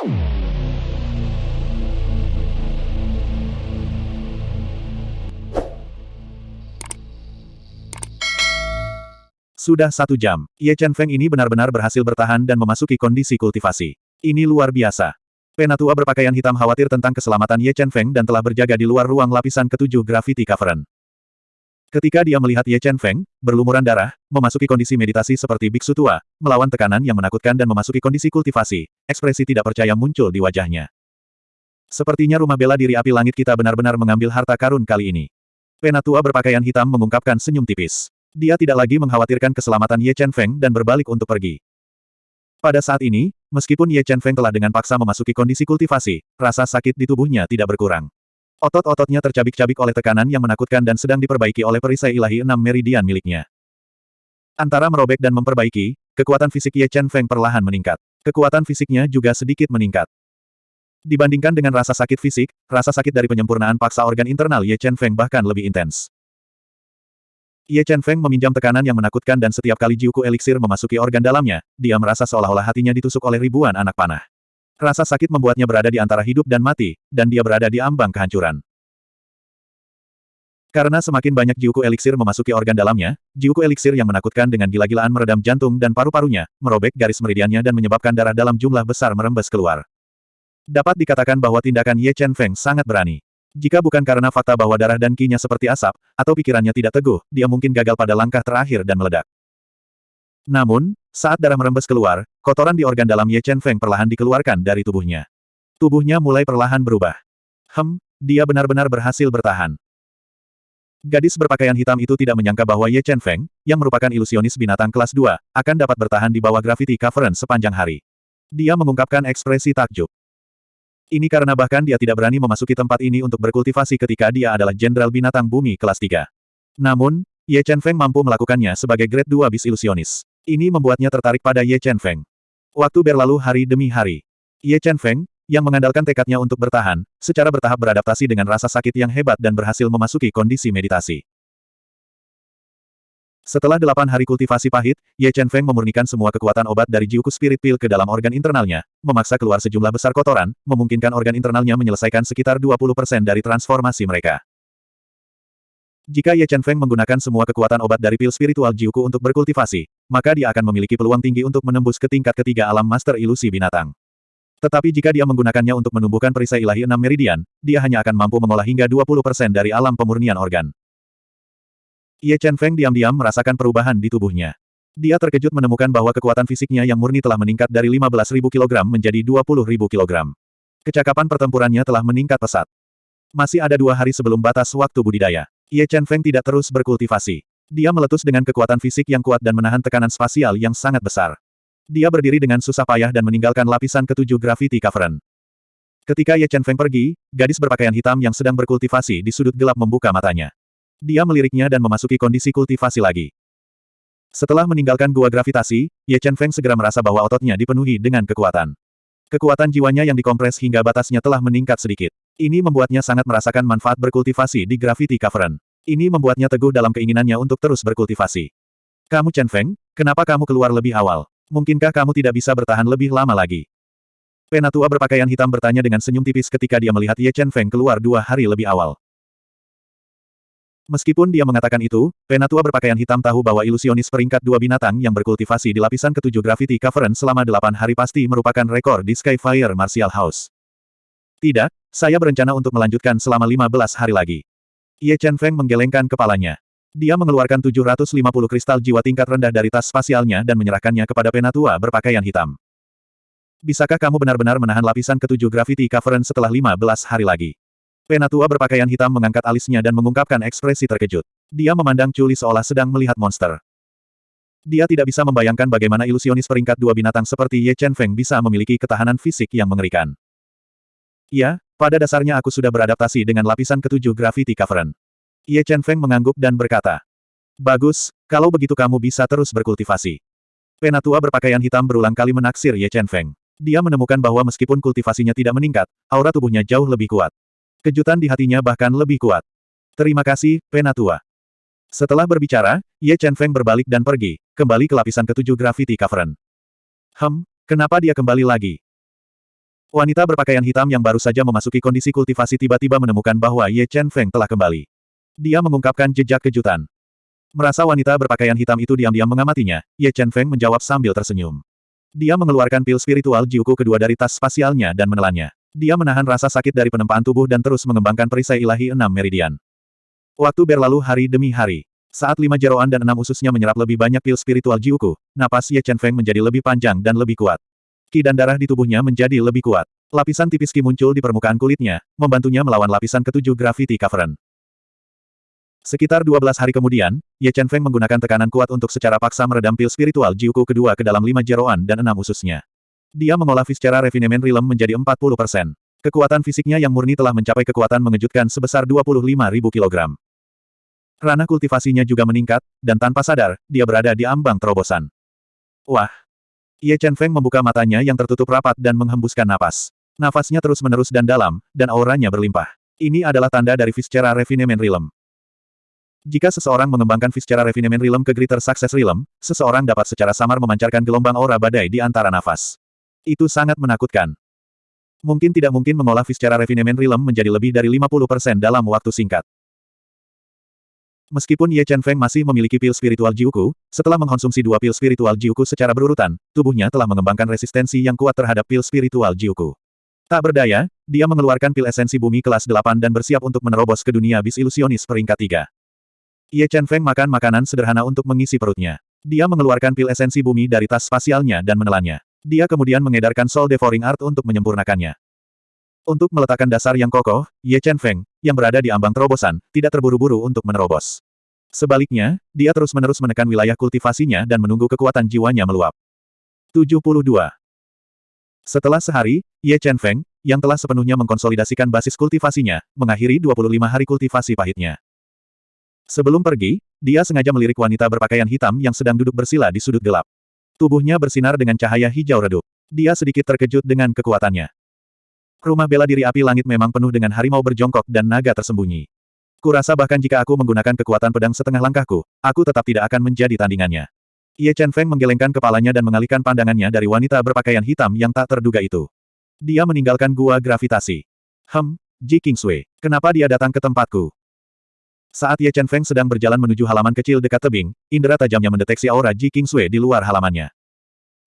Sudah satu jam, Ye Chen Feng ini benar-benar berhasil bertahan dan memasuki kondisi kultivasi. Ini luar biasa. Penatua berpakaian hitam khawatir tentang keselamatan Ye Chen Feng dan telah berjaga di luar ruang lapisan ketujuh Gravity Cavern. Ketika dia melihat Ye Chen Feng, berlumuran darah, memasuki kondisi meditasi seperti biksu tua, melawan tekanan yang menakutkan dan memasuki kondisi kultivasi, ekspresi tidak percaya muncul di wajahnya. Sepertinya rumah bela diri api langit kita benar-benar mengambil harta karun kali ini. Penatua berpakaian hitam mengungkapkan senyum tipis. Dia tidak lagi mengkhawatirkan keselamatan Ye Chen Feng dan berbalik untuk pergi. Pada saat ini, meskipun Ye Chen Feng telah dengan paksa memasuki kondisi kultivasi, rasa sakit di tubuhnya tidak berkurang. Otot-ototnya tercabik-cabik oleh tekanan yang menakutkan dan sedang diperbaiki oleh perisai ilahi enam meridian miliknya. Antara merobek dan memperbaiki, kekuatan fisik Ye Chen Feng perlahan meningkat. Kekuatan fisiknya juga sedikit meningkat. Dibandingkan dengan rasa sakit fisik, rasa sakit dari penyempurnaan paksa organ internal Ye Chen Feng bahkan lebih intens. Ye Chen Feng meminjam tekanan yang menakutkan dan setiap kali Jiuku eliksir memasuki organ dalamnya, dia merasa seolah-olah hatinya ditusuk oleh ribuan anak panah. Rasa sakit membuatnya berada di antara hidup dan mati, dan dia berada di ambang kehancuran. Karena semakin banyak Jiuku eliksir memasuki organ dalamnya, Jiuku eliksir yang menakutkan dengan gila-gilaan meredam jantung dan paru-parunya, merobek garis meridiannya dan menyebabkan darah dalam jumlah besar merembes keluar. Dapat dikatakan bahwa tindakan Ye Chen Feng sangat berani. Jika bukan karena fakta bahwa darah dan kinya seperti asap, atau pikirannya tidak teguh, dia mungkin gagal pada langkah terakhir dan meledak. Namun, saat darah merembes keluar, kotoran di organ dalam Ye Chen Feng perlahan dikeluarkan dari tubuhnya. Tubuhnya mulai perlahan berubah. Hem, dia benar-benar berhasil bertahan. Gadis berpakaian hitam itu tidak menyangka bahwa Ye Chen Feng, yang merupakan ilusionis binatang kelas 2, akan dapat bertahan di bawah Gravity Cavern sepanjang hari. Dia mengungkapkan ekspresi takjub. Ini karena bahkan dia tidak berani memasuki tempat ini untuk berkultivasi ketika dia adalah Jenderal Binatang Bumi kelas 3. Namun, Ye Chen Feng mampu melakukannya sebagai grade 2 bis ilusionis. Ini membuatnya tertarik pada Ye Chen Feng. Waktu berlalu hari demi hari. Ye Chen Feng, yang mengandalkan tekadnya untuk bertahan, secara bertahap beradaptasi dengan rasa sakit yang hebat dan berhasil memasuki kondisi meditasi. Setelah delapan hari kultivasi pahit, Ye Chen Feng memurnikan semua kekuatan obat dari Jiuku Spirit Pill ke dalam organ internalnya, memaksa keluar sejumlah besar kotoran, memungkinkan organ internalnya menyelesaikan sekitar 20% dari transformasi mereka. Jika Ye Chen Feng menggunakan semua kekuatan obat dari pil spiritual Jiuku untuk berkultivasi, maka dia akan memiliki peluang tinggi untuk menembus ke tingkat ketiga alam master ilusi binatang. Tetapi jika dia menggunakannya untuk menumbuhkan perisai ilahi enam meridian, dia hanya akan mampu mengolah hingga 20% dari alam pemurnian organ. Ye Chen Feng diam-diam merasakan perubahan di tubuhnya. Dia terkejut menemukan bahwa kekuatan fisiknya yang murni telah meningkat dari 15.000 kg menjadi 20.000 kg. Kecakapan pertempurannya telah meningkat pesat. Masih ada dua hari sebelum batas waktu budidaya. Ye Chen Feng tidak terus berkultivasi. Dia meletus dengan kekuatan fisik yang kuat dan menahan tekanan spasial yang sangat besar. Dia berdiri dengan susah payah dan meninggalkan lapisan ketujuh Gravity Cavern. Ketika Ye Chen Feng pergi, gadis berpakaian hitam yang sedang berkultivasi di sudut gelap membuka matanya. Dia meliriknya dan memasuki kondisi kultivasi lagi. Setelah meninggalkan gua gravitasi, Ye Chen Feng segera merasa bahwa ototnya dipenuhi dengan kekuatan. Kekuatan jiwanya yang dikompres hingga batasnya telah meningkat sedikit. Ini membuatnya sangat merasakan manfaat berkultivasi di Gravity Cavern. Ini membuatnya teguh dalam keinginannya untuk terus berkultivasi. Kamu Chen Feng, kenapa kamu keluar lebih awal? Mungkinkah kamu tidak bisa bertahan lebih lama lagi? Penatua berpakaian hitam bertanya dengan senyum tipis ketika dia melihat Ye Chen Feng keluar dua hari lebih awal. Meskipun dia mengatakan itu, penatua berpakaian hitam tahu bahwa ilusionis peringkat dua binatang yang berkultivasi di lapisan ketujuh Gravity Cavern selama delapan hari pasti merupakan rekor di Skyfire Martial House. Tidak, saya berencana untuk melanjutkan selama 15 hari lagi. Ye Chen Feng menggelengkan kepalanya. Dia mengeluarkan 750 kristal jiwa tingkat rendah dari tas spasialnya dan menyerahkannya kepada penatua berpakaian hitam. Bisakah kamu benar-benar menahan lapisan ketujuh Gravity Cavern setelah 15 hari lagi? Penatua berpakaian hitam mengangkat alisnya dan mengungkapkan ekspresi terkejut. Dia memandang Chuli seolah sedang melihat monster. Dia tidak bisa membayangkan bagaimana ilusionis peringkat dua binatang seperti Ye Chen Feng bisa memiliki ketahanan fisik yang mengerikan. Ya, pada dasarnya aku sudah beradaptasi dengan lapisan ketujuh Gravity Cavern. Ye Chen Feng mengangguk dan berkata, Bagus, kalau begitu kamu bisa terus berkultivasi. Penatua berpakaian hitam berulang kali menaksir Ye Chen Feng. Dia menemukan bahwa meskipun kultivasinya tidak meningkat, aura tubuhnya jauh lebih kuat. Kejutan di hatinya bahkan lebih kuat. Terima kasih, Penatua. Setelah berbicara, Ye Chen Feng berbalik dan pergi, kembali ke lapisan ketujuh Gravity Cavern. Hem, kenapa dia kembali lagi? Wanita berpakaian hitam yang baru saja memasuki kondisi kultivasi tiba-tiba menemukan bahwa Ye Chen Feng telah kembali. Dia mengungkapkan jejak kejutan. Merasa wanita berpakaian hitam itu diam-diam mengamatinya, Ye Chen Feng menjawab sambil tersenyum. Dia mengeluarkan pil spiritual Jiuku kedua dari tas spasialnya dan menelannya. Dia menahan rasa sakit dari penempaan tubuh dan terus mengembangkan perisai ilahi enam meridian. Waktu berlalu hari demi hari. Saat lima jeroan dan enam ususnya menyerap lebih banyak pil spiritual Jiuku, napas Ye Chen Feng menjadi lebih panjang dan lebih kuat. Ki dan darah di tubuhnya menjadi lebih kuat. Lapisan tipis ki muncul di permukaan kulitnya, membantunya melawan lapisan ketujuh Gravity Cavern. Sekitar 12 hari kemudian, Ye Chen Feng menggunakan tekanan kuat untuk secara paksa meredam pil spiritual Jiuku kedua ke dalam lima jeroan dan enam ususnya. Dia mengolah secara Refinement Realm menjadi 40%. Kekuatan fisiknya yang murni telah mencapai kekuatan mengejutkan sebesar 25.000 kg. Ranah kultivasinya juga meningkat, dan tanpa sadar, dia berada di ambang terobosan. Wah, Ye Chen Feng membuka matanya yang tertutup rapat dan menghembuskan napas. Nafasnya terus-menerus dan dalam, dan auranya berlimpah. Ini adalah tanda dari Viscera Refinement Realm. Jika seseorang mengembangkan Viscera Refinement Realm ke Greater Success Realm, seseorang dapat secara samar memancarkan gelombang aura badai di antara nafas. Itu sangat menakutkan. Mungkin tidak mungkin mengolah Viscera Refinement Realm menjadi lebih dari 50% dalam waktu singkat. Meskipun Ye Chen Feng masih memiliki pil spiritual Jiuku, setelah mengkonsumsi dua pil spiritual Jiuku secara berurutan, tubuhnya telah mengembangkan resistensi yang kuat terhadap pil spiritual Jiuku. Tak berdaya, dia mengeluarkan pil esensi bumi kelas 8 dan bersiap untuk menerobos ke dunia bis ilusionis peringkat 3. Ye Chen Feng makan makanan sederhana untuk mengisi perutnya. Dia mengeluarkan pil esensi bumi dari tas spasialnya dan menelannya. Dia kemudian mengedarkan Soul Devouring Art untuk menyempurnakannya. Untuk meletakkan dasar yang kokoh, Ye Chen Feng, yang berada di ambang terobosan, tidak terburu-buru untuk menerobos. Sebaliknya, dia terus-menerus menekan wilayah kultivasinya dan menunggu kekuatan jiwanya meluap. 72. Setelah sehari, Ye Chen Feng, yang telah sepenuhnya mengkonsolidasikan basis kultivasinya, mengakhiri 25 hari kultivasi pahitnya. Sebelum pergi, dia sengaja melirik wanita berpakaian hitam yang sedang duduk bersila di sudut gelap. Tubuhnya bersinar dengan cahaya hijau redup. Dia sedikit terkejut dengan kekuatannya. Rumah bela diri api langit memang penuh dengan harimau berjongkok dan naga tersembunyi. Kurasa bahkan jika aku menggunakan kekuatan pedang setengah langkahku, aku tetap tidak akan menjadi tandingannya. Ye Chen Feng menggelengkan kepalanya dan mengalihkan pandangannya dari wanita berpakaian hitam yang tak terduga itu. Dia meninggalkan gua gravitasi. Hem, Ji Kingsway, kenapa dia datang ke tempatku? Saat Ye Chen Feng sedang berjalan menuju halaman kecil dekat tebing, indera tajamnya mendeteksi aura Ji Kingsway di luar halamannya.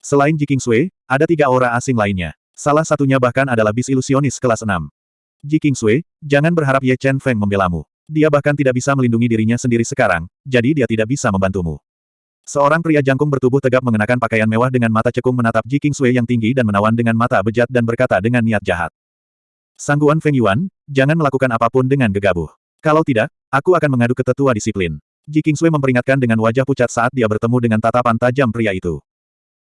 Selain Ji Kingsway, ada tiga aura asing lainnya. Salah satunya bahkan adalah bis ilusionis kelas 6. Ji Kingsway, jangan berharap Ye Chen Feng membelamu. Dia bahkan tidak bisa melindungi dirinya sendiri sekarang, jadi dia tidak bisa membantumu. Seorang pria jangkung bertubuh tegap mengenakan pakaian mewah dengan mata cekung menatap Ji Kingsway yang tinggi dan menawan dengan mata bejat dan berkata dengan niat jahat. Sangguan Feng Yuan, jangan melakukan apa pun dengan gegabah. Kalau tidak, aku akan mengadu ke tetua disiplin. Ji Kingsway memperingatkan dengan wajah pucat saat dia bertemu dengan tatapan tajam pria itu.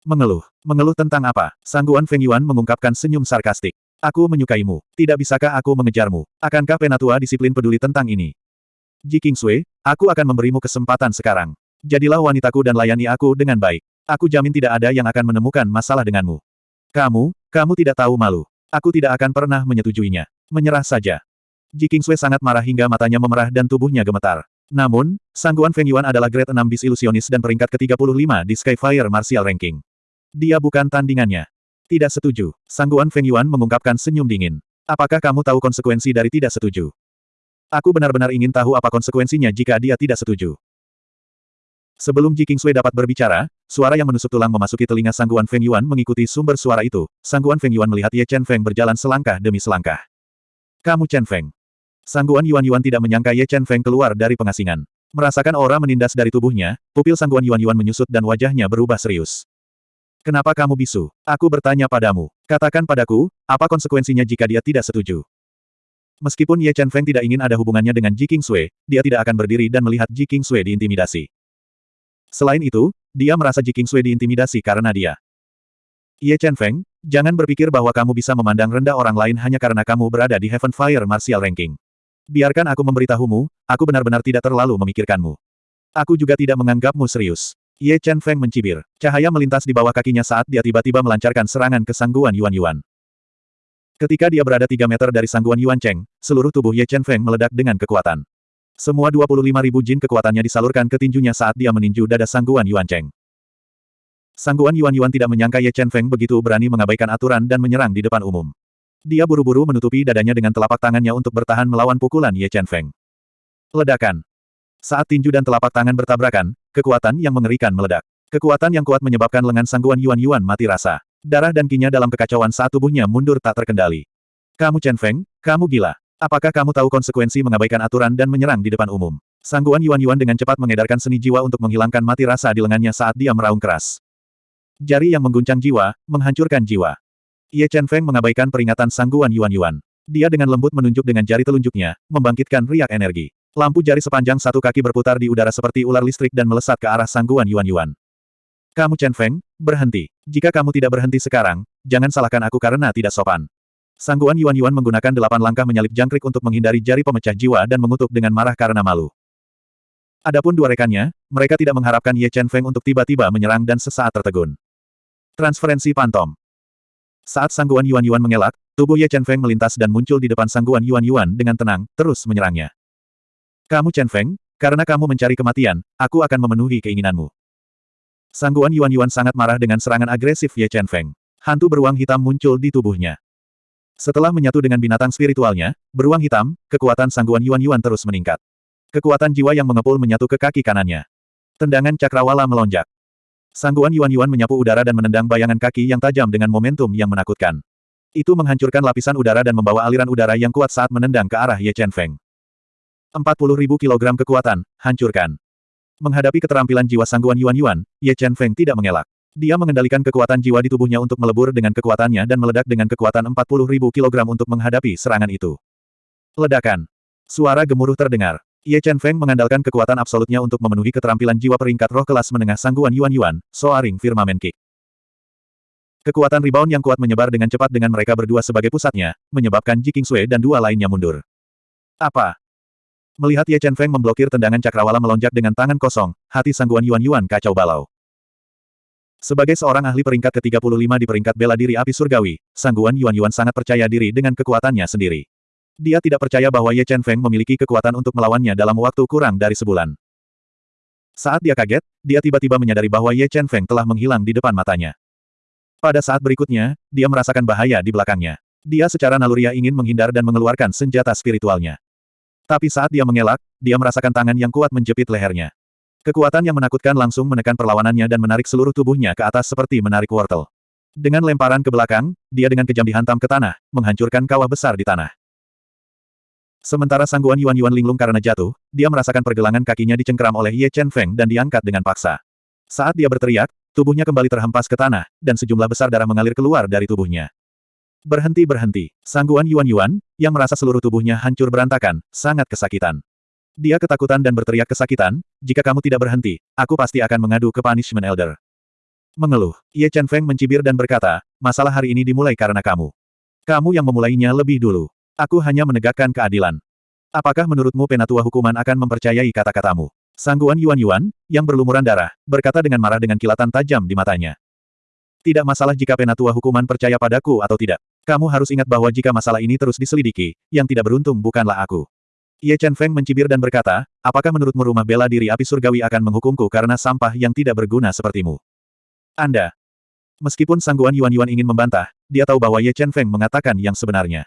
Mengeluh. Mengeluh tentang apa? Sangguan Feng Yuan mengungkapkan senyum sarkastik. Aku menyukaimu. Tidak bisakah aku mengejarmu? Akankah penatua disiplin peduli tentang ini? Ji Kingsway, aku akan memberimu kesempatan sekarang. Jadilah wanitaku dan layani aku dengan baik. Aku jamin tidak ada yang akan menemukan masalah denganmu. Kamu, kamu tidak tahu malu. Aku tidak akan pernah menyetujuinya. Menyerah saja. Ji Kingsway sangat marah hingga matanya memerah dan tubuhnya gemetar. Namun, Sangguan Feng Yuan adalah grade 6 bis ilusionis dan peringkat ke-35 di Skyfire Martial Ranking. Dia bukan tandingannya. Tidak setuju. Sangguan Feng Yuan mengungkapkan senyum dingin. Apakah kamu tahu konsekuensi dari tidak setuju? Aku benar-benar ingin tahu apa konsekuensinya jika dia tidak setuju. Sebelum Ji Kingsui dapat berbicara, suara yang menusuk tulang memasuki telinga Sangguan Feng Yuan mengikuti sumber suara itu. Sangguan Feng Yuan melihat Ye Chen Feng berjalan selangkah demi selangkah. Kamu Chen Feng. Sangguan Yuan Yuan tidak menyangka Ye Chen Feng keluar dari pengasingan. Merasakan aura menindas dari tubuhnya, pupil Sangguan Yuan Yuan menyusut dan wajahnya berubah serius. Kenapa kamu bisu? Aku bertanya padamu. Katakan padaku, apa konsekuensinya jika dia tidak setuju? Meskipun Ye Chen Feng tidak ingin ada hubungannya dengan Ji Sui, dia tidak akan berdiri dan melihat Ji Sui diintimidasi. Selain itu, dia merasa Ji Sui diintimidasi karena dia. Ye Chen Feng, jangan berpikir bahwa kamu bisa memandang rendah orang lain hanya karena kamu berada di Heaven Fire Martial Ranking. Biarkan aku memberitahumu, aku benar-benar tidak terlalu memikirkanmu. Aku juga tidak menganggapmu serius. Ye Chen Feng mencibir. Cahaya melintas di bawah kakinya saat dia tiba-tiba melancarkan serangan ke sangguan Yuan Yuan. Ketika dia berada 3 meter dari sangguan Yuan Cheng, seluruh tubuh Ye Chen Feng meledak dengan kekuatan. Semua 25 ribu jin kekuatannya disalurkan ke tinjunya saat dia meninju dada sangguan Yuan Cheng. Sangguan Yuan Yuan tidak menyangka Ye Chen Feng begitu berani mengabaikan aturan dan menyerang di depan umum. Dia buru-buru menutupi dadanya dengan telapak tangannya untuk bertahan melawan pukulan Ye Chen Feng. Ledakan. Saat tinju dan telapak tangan bertabrakan, kekuatan yang mengerikan meledak. Kekuatan yang kuat menyebabkan lengan Sangguan Yuan Yuan mati rasa. Darah dan kinya dalam kekacauan saat tubuhnya mundur tak terkendali. Kamu Chen Feng, kamu gila. Apakah kamu tahu konsekuensi mengabaikan aturan dan menyerang di depan umum? Sangguan Yuan Yuan dengan cepat mengedarkan seni jiwa untuk menghilangkan mati rasa di lengannya saat dia meraung keras. Jari yang mengguncang jiwa, menghancurkan jiwa. Ye Chen Feng mengabaikan peringatan Sangguan Yuan Yuan. Dia dengan lembut menunjuk dengan jari telunjuknya, membangkitkan riak energi. Lampu jari sepanjang satu kaki berputar di udara seperti ular listrik dan melesat ke arah Sangguan Yuan Yuan. Kamu Chen Feng, berhenti. Jika kamu tidak berhenti sekarang, jangan salahkan aku karena tidak sopan. Sangguan Yuan Yuan menggunakan delapan langkah menyalip jangkrik untuk menghindari jari pemecah jiwa dan mengutuk dengan marah karena malu. Adapun dua rekannya, mereka tidak mengharapkan Ye Chen Feng untuk tiba-tiba menyerang dan sesaat tertegun. Transferensi Pantom Saat Sangguan Yuan Yuan mengelak, tubuh Ye Chen Feng melintas dan muncul di depan Sangguan Yuan Yuan dengan tenang, terus menyerangnya. Kamu Chen Feng, karena kamu mencari kematian, aku akan memenuhi keinginanmu. Sangguan Yuan Yuan sangat marah dengan serangan agresif Ye Chen Feng. Hantu beruang hitam muncul di tubuhnya. Setelah menyatu dengan binatang spiritualnya, beruang hitam, kekuatan Sangguan Yuan Yuan terus meningkat. Kekuatan jiwa yang mengepul menyatu ke kaki kanannya. Tendangan cakrawala melonjak. Sangguan Yuan Yuan menyapu udara dan menendang bayangan kaki yang tajam dengan momentum yang menakutkan. Itu menghancurkan lapisan udara dan membawa aliran udara yang kuat saat menendang ke arah Ye Chen Feng. 40.000 kg kekuatan, hancurkan. Menghadapi keterampilan jiwa sangguan Yuan Yuan, Ye Chen Feng tidak mengelak. Dia mengendalikan kekuatan jiwa di tubuhnya untuk melebur dengan kekuatannya dan meledak dengan kekuatan 40.000 kg untuk menghadapi serangan itu. Ledakan. Suara gemuruh terdengar. Ye Chen Feng mengandalkan kekuatan absolutnya untuk memenuhi keterampilan jiwa peringkat roh kelas menengah sangguan Yuan Yuan, Soaring Firmamen Kick. Kekuatan rebound yang kuat menyebar dengan cepat dengan mereka berdua sebagai pusatnya, menyebabkan Ji Sui dan dua lainnya mundur. Apa? Melihat Ye Chen Feng memblokir tendangan cakrawala melonjak dengan tangan kosong, hati Sangguan Yuan Yuan kacau balau. Sebagai seorang ahli peringkat ke-35 di peringkat bela diri api surgawi, Sangguan Yuan Yuan sangat percaya diri dengan kekuatannya sendiri. Dia tidak percaya bahwa Ye Chen Feng memiliki kekuatan untuk melawannya dalam waktu kurang dari sebulan. Saat dia kaget, dia tiba-tiba menyadari bahwa Ye Chen Feng telah menghilang di depan matanya. Pada saat berikutnya, dia merasakan bahaya di belakangnya. Dia secara naluriah ingin menghindar dan mengeluarkan senjata spiritualnya. Tapi saat dia mengelak, dia merasakan tangan yang kuat menjepit lehernya. Kekuatan yang menakutkan langsung menekan perlawanannya dan menarik seluruh tubuhnya ke atas seperti menarik wortel. Dengan lemparan ke belakang, dia dengan kejam dihantam ke tanah, menghancurkan kawah besar di tanah. Sementara sangguan Yuan Yuan linglung karena jatuh, dia merasakan pergelangan kakinya dicengkram oleh Ye Chen Feng dan diangkat dengan paksa. Saat dia berteriak, tubuhnya kembali terhempas ke tanah, dan sejumlah besar darah mengalir keluar dari tubuhnya. Berhenti-berhenti. Sangguan Yuan Yuan, yang merasa seluruh tubuhnya hancur berantakan, sangat kesakitan. Dia ketakutan dan berteriak kesakitan, jika kamu tidak berhenti, aku pasti akan mengadu ke Punishment Elder. Mengeluh, Ye Chen Feng mencibir dan berkata, masalah hari ini dimulai karena kamu. Kamu yang memulainya lebih dulu. Aku hanya menegakkan keadilan. Apakah menurutmu penatua hukuman akan mempercayai kata-katamu? Sangguan Yuan Yuan, yang berlumuran darah, berkata dengan marah dengan kilatan tajam di matanya. Tidak masalah jika penatua hukuman percaya padaku atau tidak. Kamu harus ingat bahwa jika masalah ini terus diselidiki, yang tidak beruntung bukanlah aku. Ye Chen Feng mencibir dan berkata, apakah menurutmu rumah bela diri api surgawi akan menghukumku karena sampah yang tidak berguna sepertimu? Anda. Meskipun Sangguan Yuan Yuan ingin membantah, dia tahu bahwa Ye Chen Feng mengatakan yang sebenarnya.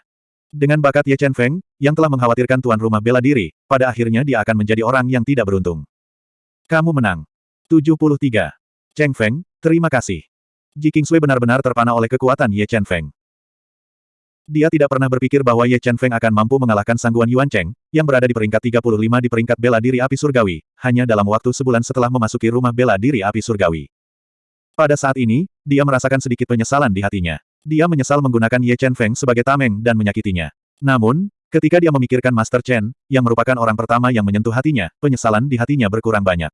Dengan bakat Ye Chen Feng, yang telah mengkhawatirkan tuan rumah bela diri, pada akhirnya dia akan menjadi orang yang tidak beruntung. Kamu menang. 73. Cheng Feng, terima kasih. Ji Kingsui benar-benar terpana oleh kekuatan Ye Chen Feng. Dia tidak pernah berpikir bahwa Ye Chen Feng akan mampu mengalahkan Sangguan Yuan Cheng, yang berada di peringkat 35 di peringkat bela diri api surgawi, hanya dalam waktu sebulan setelah memasuki rumah bela diri api surgawi. Pada saat ini, dia merasakan sedikit penyesalan di hatinya. Dia menyesal menggunakan Ye Chen Feng sebagai tameng dan menyakitinya. Namun, ketika dia memikirkan Master Chen, yang merupakan orang pertama yang menyentuh hatinya, penyesalan di hatinya berkurang banyak.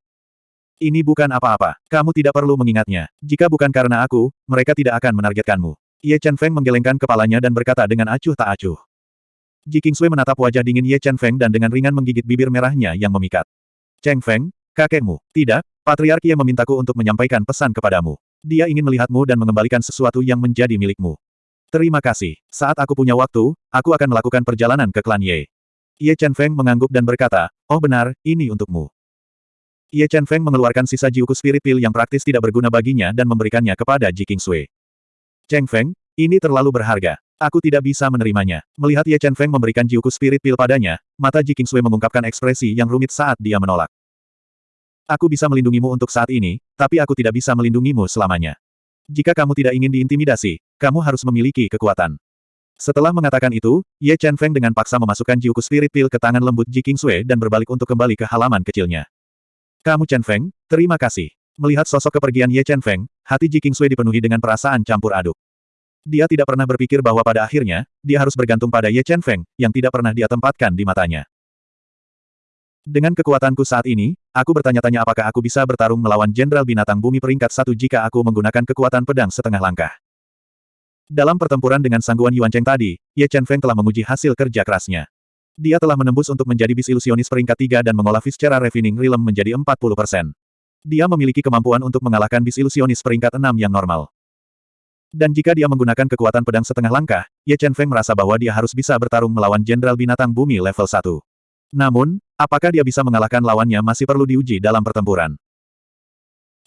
Ini bukan apa-apa. Kamu tidak perlu mengingatnya. Jika bukan karena aku, mereka tidak akan menargetkanmu. Ye Chen Feng menggelengkan kepalanya dan berkata dengan acuh tak acuh. Ji Kingsui menatap wajah dingin Ye Chen Feng dan dengan ringan menggigit bibir merahnya yang memikat. Cheng Feng, kakekmu. Tidak, Patriark yang memintaku untuk menyampaikan pesan kepadamu. Dia ingin melihatmu dan mengembalikan sesuatu yang menjadi milikmu. Terima kasih. Saat aku punya waktu, aku akan melakukan perjalanan ke klan Ye. Ye Chen Feng mengangguk dan berkata, oh benar, ini untukmu. Ye Chen Feng mengeluarkan sisa Jiuku Spirit Pill yang praktis tidak berguna baginya dan memberikannya kepada Ji Kingsui. Cheng Feng, ini terlalu berharga. Aku tidak bisa menerimanya. Melihat Ye Chen Feng memberikan Jiuku Spirit Pill padanya, mata Ji Kingsui mengungkapkan ekspresi yang rumit saat dia menolak. Aku bisa melindungimu untuk saat ini, tapi aku tidak bisa melindungimu selamanya. Jika kamu tidak ingin diintimidasi, kamu harus memiliki kekuatan. Setelah mengatakan itu, Ye Chen Feng dengan paksa memasukkan Jiuku Spirit Pill ke tangan lembut Ji Kingsui dan berbalik untuk kembali ke halaman kecilnya. Kamu Chen Feng, terima kasih. Melihat sosok kepergian Ye Chen Feng, hati Ji Kingsui dipenuhi dengan perasaan campur aduk. Dia tidak pernah berpikir bahwa pada akhirnya, dia harus bergantung pada Ye Chen Feng, yang tidak pernah dia tempatkan di matanya. Dengan kekuatanku saat ini, aku bertanya-tanya apakah aku bisa bertarung melawan Jenderal Binatang Bumi peringkat satu jika aku menggunakan kekuatan pedang setengah langkah. Dalam pertempuran dengan sangguan Yuan Cheng tadi, Ye Chen Feng telah menguji hasil kerja kerasnya. Dia telah menembus untuk menjadi bis ilusionis peringkat tiga dan mengolah secara refining realm menjadi 40%. Dia memiliki kemampuan untuk mengalahkan bis ilusionis peringkat enam yang normal. Dan jika dia menggunakan kekuatan pedang setengah langkah, Ye Chen Feng merasa bahwa dia harus bisa bertarung melawan Jenderal Binatang Bumi level 1. Namun, apakah dia bisa mengalahkan lawannya masih perlu diuji dalam pertempuran.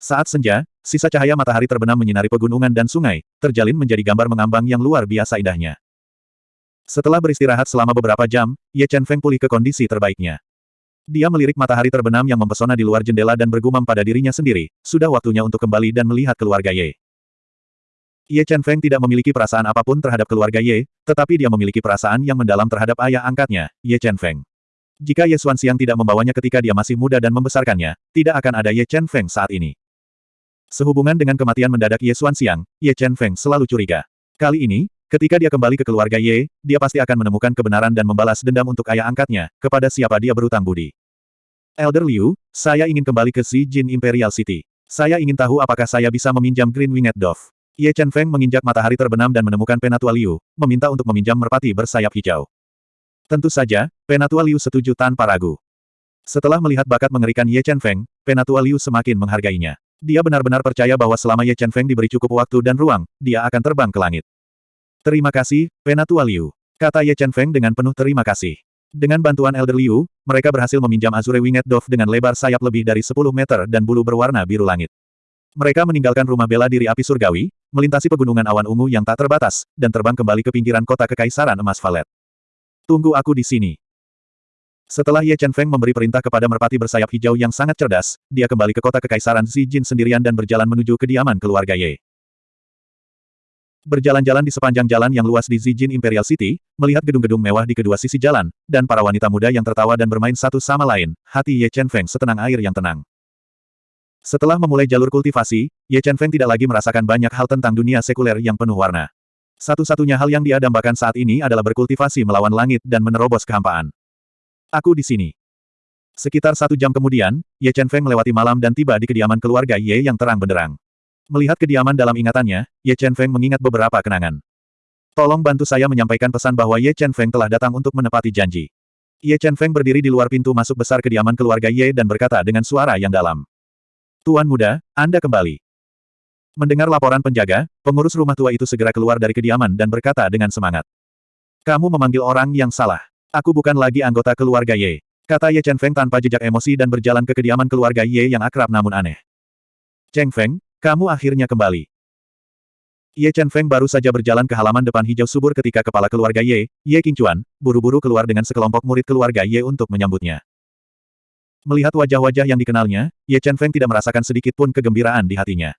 Saat senja, sisa cahaya matahari terbenam menyinari pegunungan dan sungai, terjalin menjadi gambar mengambang yang luar biasa indahnya. Setelah beristirahat selama beberapa jam, Ye Chen Feng pulih ke kondisi terbaiknya. Dia melirik matahari terbenam yang mempesona di luar jendela dan bergumam pada dirinya sendiri, sudah waktunya untuk kembali dan melihat keluarga Ye. Ye Chen Feng tidak memiliki perasaan apa pun terhadap keluarga Ye, tetapi dia memiliki perasaan yang mendalam terhadap ayah angkatnya, Ye Chen Feng. Jika Ye Xuanxiang tidak membawanya ketika dia masih muda dan membesarkannya, tidak akan ada Ye Chen Feng saat ini. Sehubungan dengan kematian mendadak Ye Xuanxiang, Ye Chen Feng selalu curiga. Kali ini, Ketika dia kembali ke keluarga Ye, dia pasti akan menemukan kebenaran dan membalas dendam untuk ayah angkatnya, kepada siapa dia berutang budi. Elder Liu, saya ingin kembali ke Xi Jin Imperial City. Saya ingin tahu apakah saya bisa meminjam Green Winged Dove. Ye Chen Feng menginjak matahari terbenam dan menemukan Penatua Liu, meminta untuk meminjam merpati bersayap hijau. Tentu saja, Penatua Liu setuju tanpa ragu. Setelah melihat bakat mengerikan Ye Chen Feng, Penatua Liu semakin menghargainya. Dia benar-benar percaya bahwa selama Ye Chen Feng diberi cukup waktu dan ruang, dia akan terbang ke langit. Terima kasih, Penatua Liu. Kata Ye Chen Feng dengan penuh terima kasih. Dengan bantuan Elder Liu, mereka berhasil meminjam Azure Winged Dove dengan lebar sayap lebih dari 10 meter dan bulu berwarna biru langit. Mereka meninggalkan rumah bela diri api surgawi, melintasi pegunungan awan ungu yang tak terbatas, dan terbang kembali ke pinggiran kota kekaisaran emas Valet. Tunggu aku di sini. Setelah Ye Chen Feng memberi perintah kepada merpati bersayap hijau yang sangat cerdas, dia kembali ke kota kekaisaran Jin sendirian dan berjalan menuju kediaman keluarga Ye. Berjalan-jalan di sepanjang jalan yang luas di Zijin Imperial City, melihat gedung-gedung mewah di kedua sisi jalan, dan para wanita muda yang tertawa dan bermain satu sama lain, hati Ye Chen Feng setenang air yang tenang. Setelah memulai jalur kultivasi, Ye Chen Feng tidak lagi merasakan banyak hal tentang dunia sekuler yang penuh warna. Satu-satunya hal yang dia dambakan saat ini adalah berkultivasi melawan langit dan menerobos kehampaan. Aku di sini. Sekitar satu jam kemudian, Ye Chen Feng melewati malam dan tiba di kediaman keluarga Ye yang terang benderang. Melihat kediaman dalam ingatannya, Ye Chen Feng mengingat beberapa kenangan. Tolong bantu saya menyampaikan pesan bahwa Ye Chen Feng telah datang untuk menepati janji. Ye Chen Feng berdiri di luar pintu masuk besar kediaman keluarga Ye dan berkata dengan suara yang dalam. Tuan muda, Anda kembali. Mendengar laporan penjaga, pengurus rumah tua itu segera keluar dari kediaman dan berkata dengan semangat. Kamu memanggil orang yang salah. Aku bukan lagi anggota keluarga Ye. Kata Ye Chen Feng tanpa jejak emosi dan berjalan ke kediaman keluarga Ye yang akrab namun aneh. Cheng Feng, kamu akhirnya kembali. Ye Chen Feng baru saja berjalan ke halaman depan hijau subur ketika kepala keluarga Ye, Ye Qingchuan, buru-buru keluar dengan sekelompok murid keluarga Ye untuk menyambutnya. Melihat wajah-wajah yang dikenalnya, Ye Chen Feng tidak merasakan sedikit pun kegembiraan di hatinya.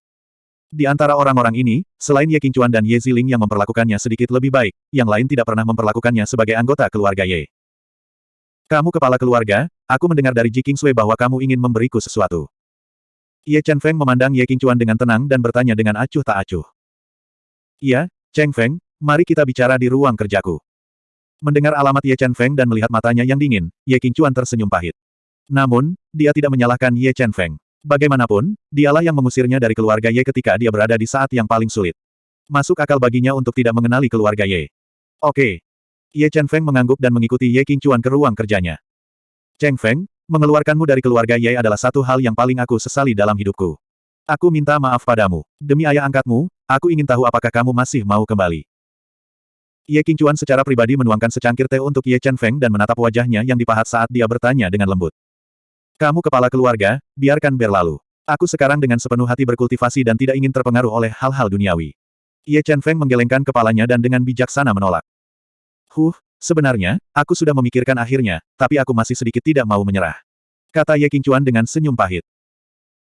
Di antara orang-orang ini, selain Ye Qingchuan dan Ye Ziling yang memperlakukannya sedikit lebih baik, yang lain tidak pernah memperlakukannya sebagai anggota keluarga Ye. Kamu kepala keluarga, aku mendengar dari Ji Kingsui bahwa kamu ingin memberiku sesuatu. Ye Chen Feng memandang Ye Qingchuan dengan tenang dan bertanya dengan acuh tak acuh. Iya, Cheng Feng, mari kita bicara di ruang kerjaku. Mendengar alamat Ye Chen Feng dan melihat matanya yang dingin, Ye Qingchuan tersenyum pahit. Namun, dia tidak menyalahkan Ye Chen Feng. Bagaimanapun, dialah yang mengusirnya dari keluarga Ye ketika dia berada di saat yang paling sulit. Masuk akal baginya untuk tidak mengenali keluarga Ye. Oke. Ye Chen Feng mengangguk dan mengikuti Ye Qingchuan ke ruang kerjanya. Cheng Feng, Mengeluarkanmu dari keluarga Ye adalah satu hal yang paling aku sesali dalam hidupku. Aku minta maaf padamu. Demi ayah angkatmu, aku ingin tahu apakah kamu masih mau kembali. Ye Qingchuan secara pribadi menuangkan secangkir teh untuk Ye Chen Feng dan menatap wajahnya yang dipahat saat dia bertanya dengan lembut. Kamu kepala keluarga, biarkan berlalu. Aku sekarang dengan sepenuh hati berkultivasi dan tidak ingin terpengaruh oleh hal-hal duniawi. Ye Chen Feng menggelengkan kepalanya dan dengan bijaksana menolak. Huh, sebenarnya, aku sudah memikirkan akhirnya, tapi aku masih sedikit tidak mau menyerah. Kata Ye Qingchuan dengan senyum pahit.